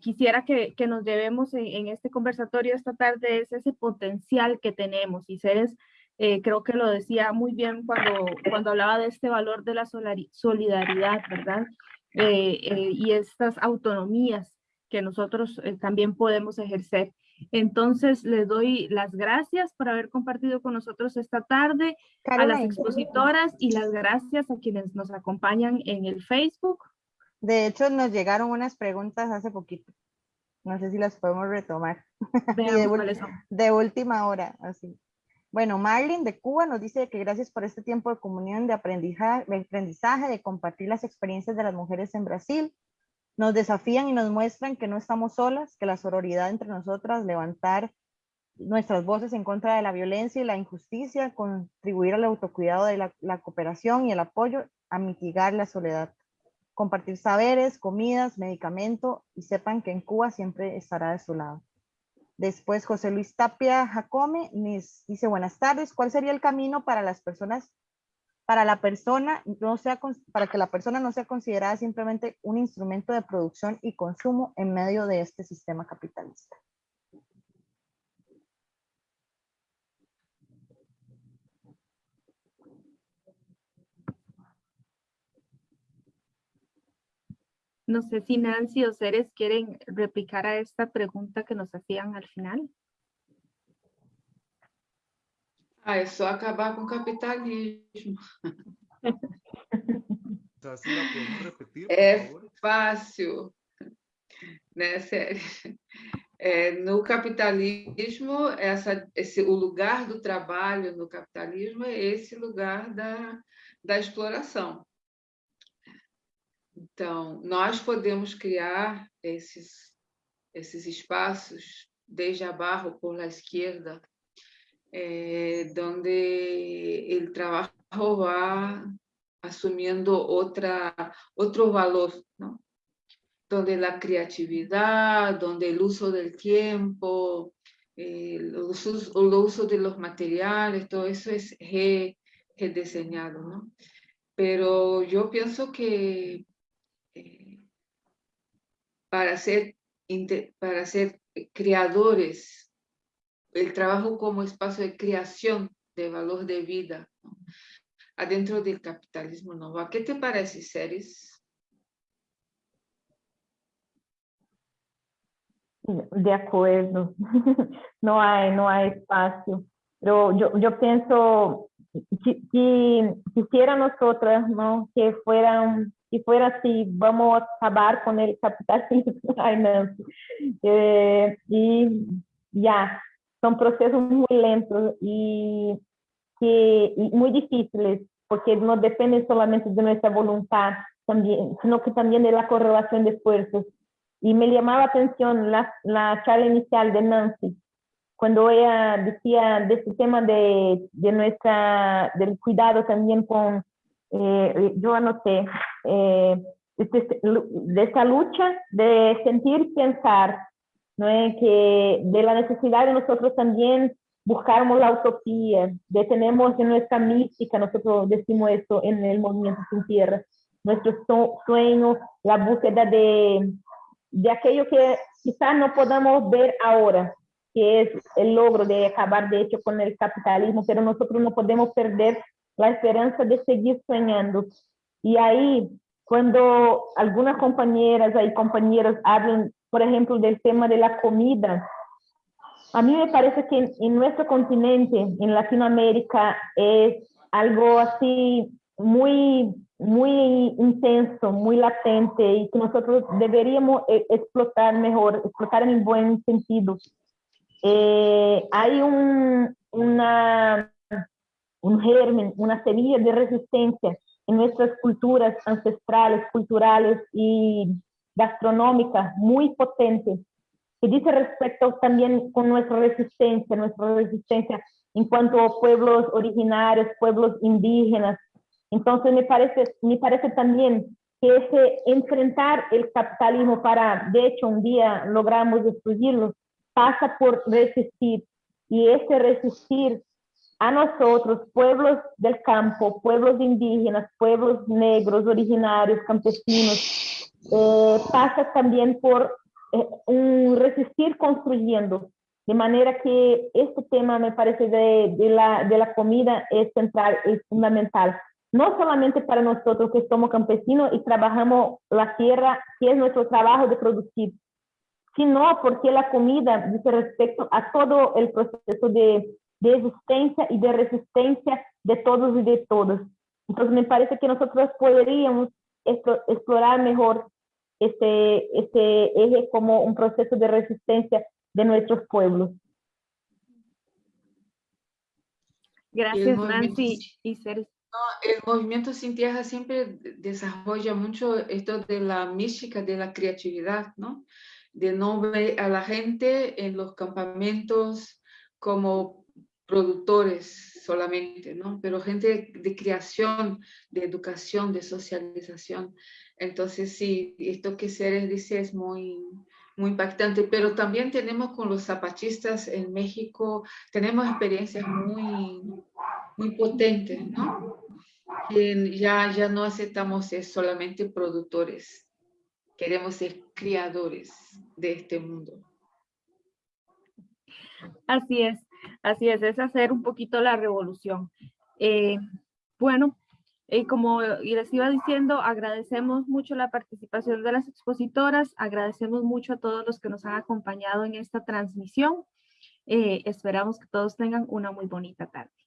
[SPEAKER 1] quisiera que, que, nos llevemos en, en, este conversatorio esta tarde es ese potencial que tenemos y seres, creo que lo decía muy bien cuando, cuando hablaba de este valor de la solidaridad, ¿verdad? y estas autonomías que nosotros eh, también podemos ejercer. Entonces, les doy las gracias por haber compartido con nosotros esta tarde, a las expositoras y las gracias a quienes nos acompañan en el Facebook.
[SPEAKER 4] De hecho, nos llegaron unas preguntas hace poquito. No sé si las podemos retomar. de, de, última hora, así. Bueno, Marlene de Cuba nos dice que gracias por este tiempo de comunión, de aprendizaje, de aprendizaje, de compartir las experiencias de las mujeres en Brasil nos desafían y nos muestran que no estamos solas, que la sororidad entre nosotras, levantar nuestras voces en contra de la violencia y la injusticia, contribuir al autocuidado de la, cooperación y el apoyo a mitigar la soledad. Compartir saberes, comidas, medicamento y sepan que en Cuba siempre estará de su lado. Después José Luis Tapia Jacome dice buenas tardes, ¿cuál sería el camino para las personas para la persona no sea para que la persona no sea considerada simplemente un instrumento de producción y consumo en medio de este sistema capitalista.
[SPEAKER 1] No sé si Nancy o Ceres quieren replicar a esta pregunta que nos hacían al final.
[SPEAKER 2] Ah, é só acabar com o capitalismo. é fácil, né, sério. É, no capitalismo, essa, esse, o lugar do trabalho no capitalismo é esse lugar da, da exploração. Então, nós podemos criar esses, esses espaços, desde a barro por la esquerda, eh, donde el trabajo va asumiendo otro valor, donde la creatividad, donde el uso del tiempo, eh, el, uso, de los materiales, todo eso es rediseñado. ¿no? Pero yo pienso que para, ser, para ser creadores el trabajo como espacio de creación de valor de vida adentro del capitalismo nuevo. ¿Qué te parece, Ceres?
[SPEAKER 3] De acuerdo, no hay, no hay espacio. Pero yo, yo pienso que, que quisiera nosotras, ¿no? Que fueran, que fuera así, vamos a acabar con el capitalismo. Ay, no. Eh, y ya, son procesos muy lentos y, que, y muy difíciles, porque no dependen solamente de nuestra voluntad, también, sino que también de la correlación de esfuerzos. Y me llamaba la atención la, la charla inicial de Nancy, cuando ella decía de este tema de, de nuestra, del cuidado también con, eh, yo anoté, eh, de, de esta lucha de sentir, pensar, ¿no? que de la necesidad de nosotros también buscarmos la utopía, detenemos en nuestra mística, nosotros decimos esto en el movimiento sin tierra, nuestro sueño, la búsqueda de, de aquello que quizás no podamos ver ahora, que es el logro de acabar de hecho con el capitalismo, pero nosotros no podemos perder la esperanza de seguir soñando. Y ahí cuando algunas compañeras y compañeros hablan, por ejemplo, del tema de la comida, a mí me parece que en, nuestro continente, en Latinoamérica, es algo así muy, muy intenso, muy latente y que nosotros deberíamos eh, explotar mejor, explotar en buen sentido. Eh, hay un, una, un germen, una semilla de resistencia en nuestras culturas ancestrales, culturales y gastronómicas muy potente que dice respecto también con nuestra resistencia, nuestra resistencia en cuanto a pueblos originarios, pueblos indígenas. Entonces me parece, me parece también que ese enfrentar el capitalismo para, de hecho, un día logramos destruirlo, pasa por resistir. Y ese resistir a nosotros, pueblos del campo, pueblos indígenas, pueblos negros, originarios, campesinos, eh, pasa también por eh, un resistir construyendo. De manera que este tema me parece de, de, la, de la comida es central, es fundamental. No solamente para nosotros que somos campesinos y trabajamos la tierra, que es nuestro trabajo de producir, sino porque la comida dice respecto a todo el proceso de, de existencia y de resistencia de todos y de todas. Entonces me parece que nosotros podríamos explorar mejor este, este eje como un proceso de resistencia de nuestros pueblos.
[SPEAKER 1] Gracias, Nancy. Y
[SPEAKER 2] el movimiento Sin Tierra siempre desarrolla mucho esto de la mística, de la creatividad, ¿no? De no ver a la gente en los campamentos como productores solamente, ¿no? Pero gente de creación, de educación, de socialización. Entonces, sí, esto que Ceres dice es muy, muy impactante, pero también tenemos con los zapatistas en México, tenemos experiencias muy, muy potentes, ¿no? Ya, ya no aceptamos ser solamente productores, queremos ser criadores de este mundo.
[SPEAKER 1] Así es, así es, es hacer un poquito la revolución. Eh, bueno, y como les iba diciendo, agradecemos mucho la participación de las expositoras, agradecemos mucho a todos los que nos han acompañado en esta transmisión. Eh, esperamos que todos tengan una muy bonita tarde.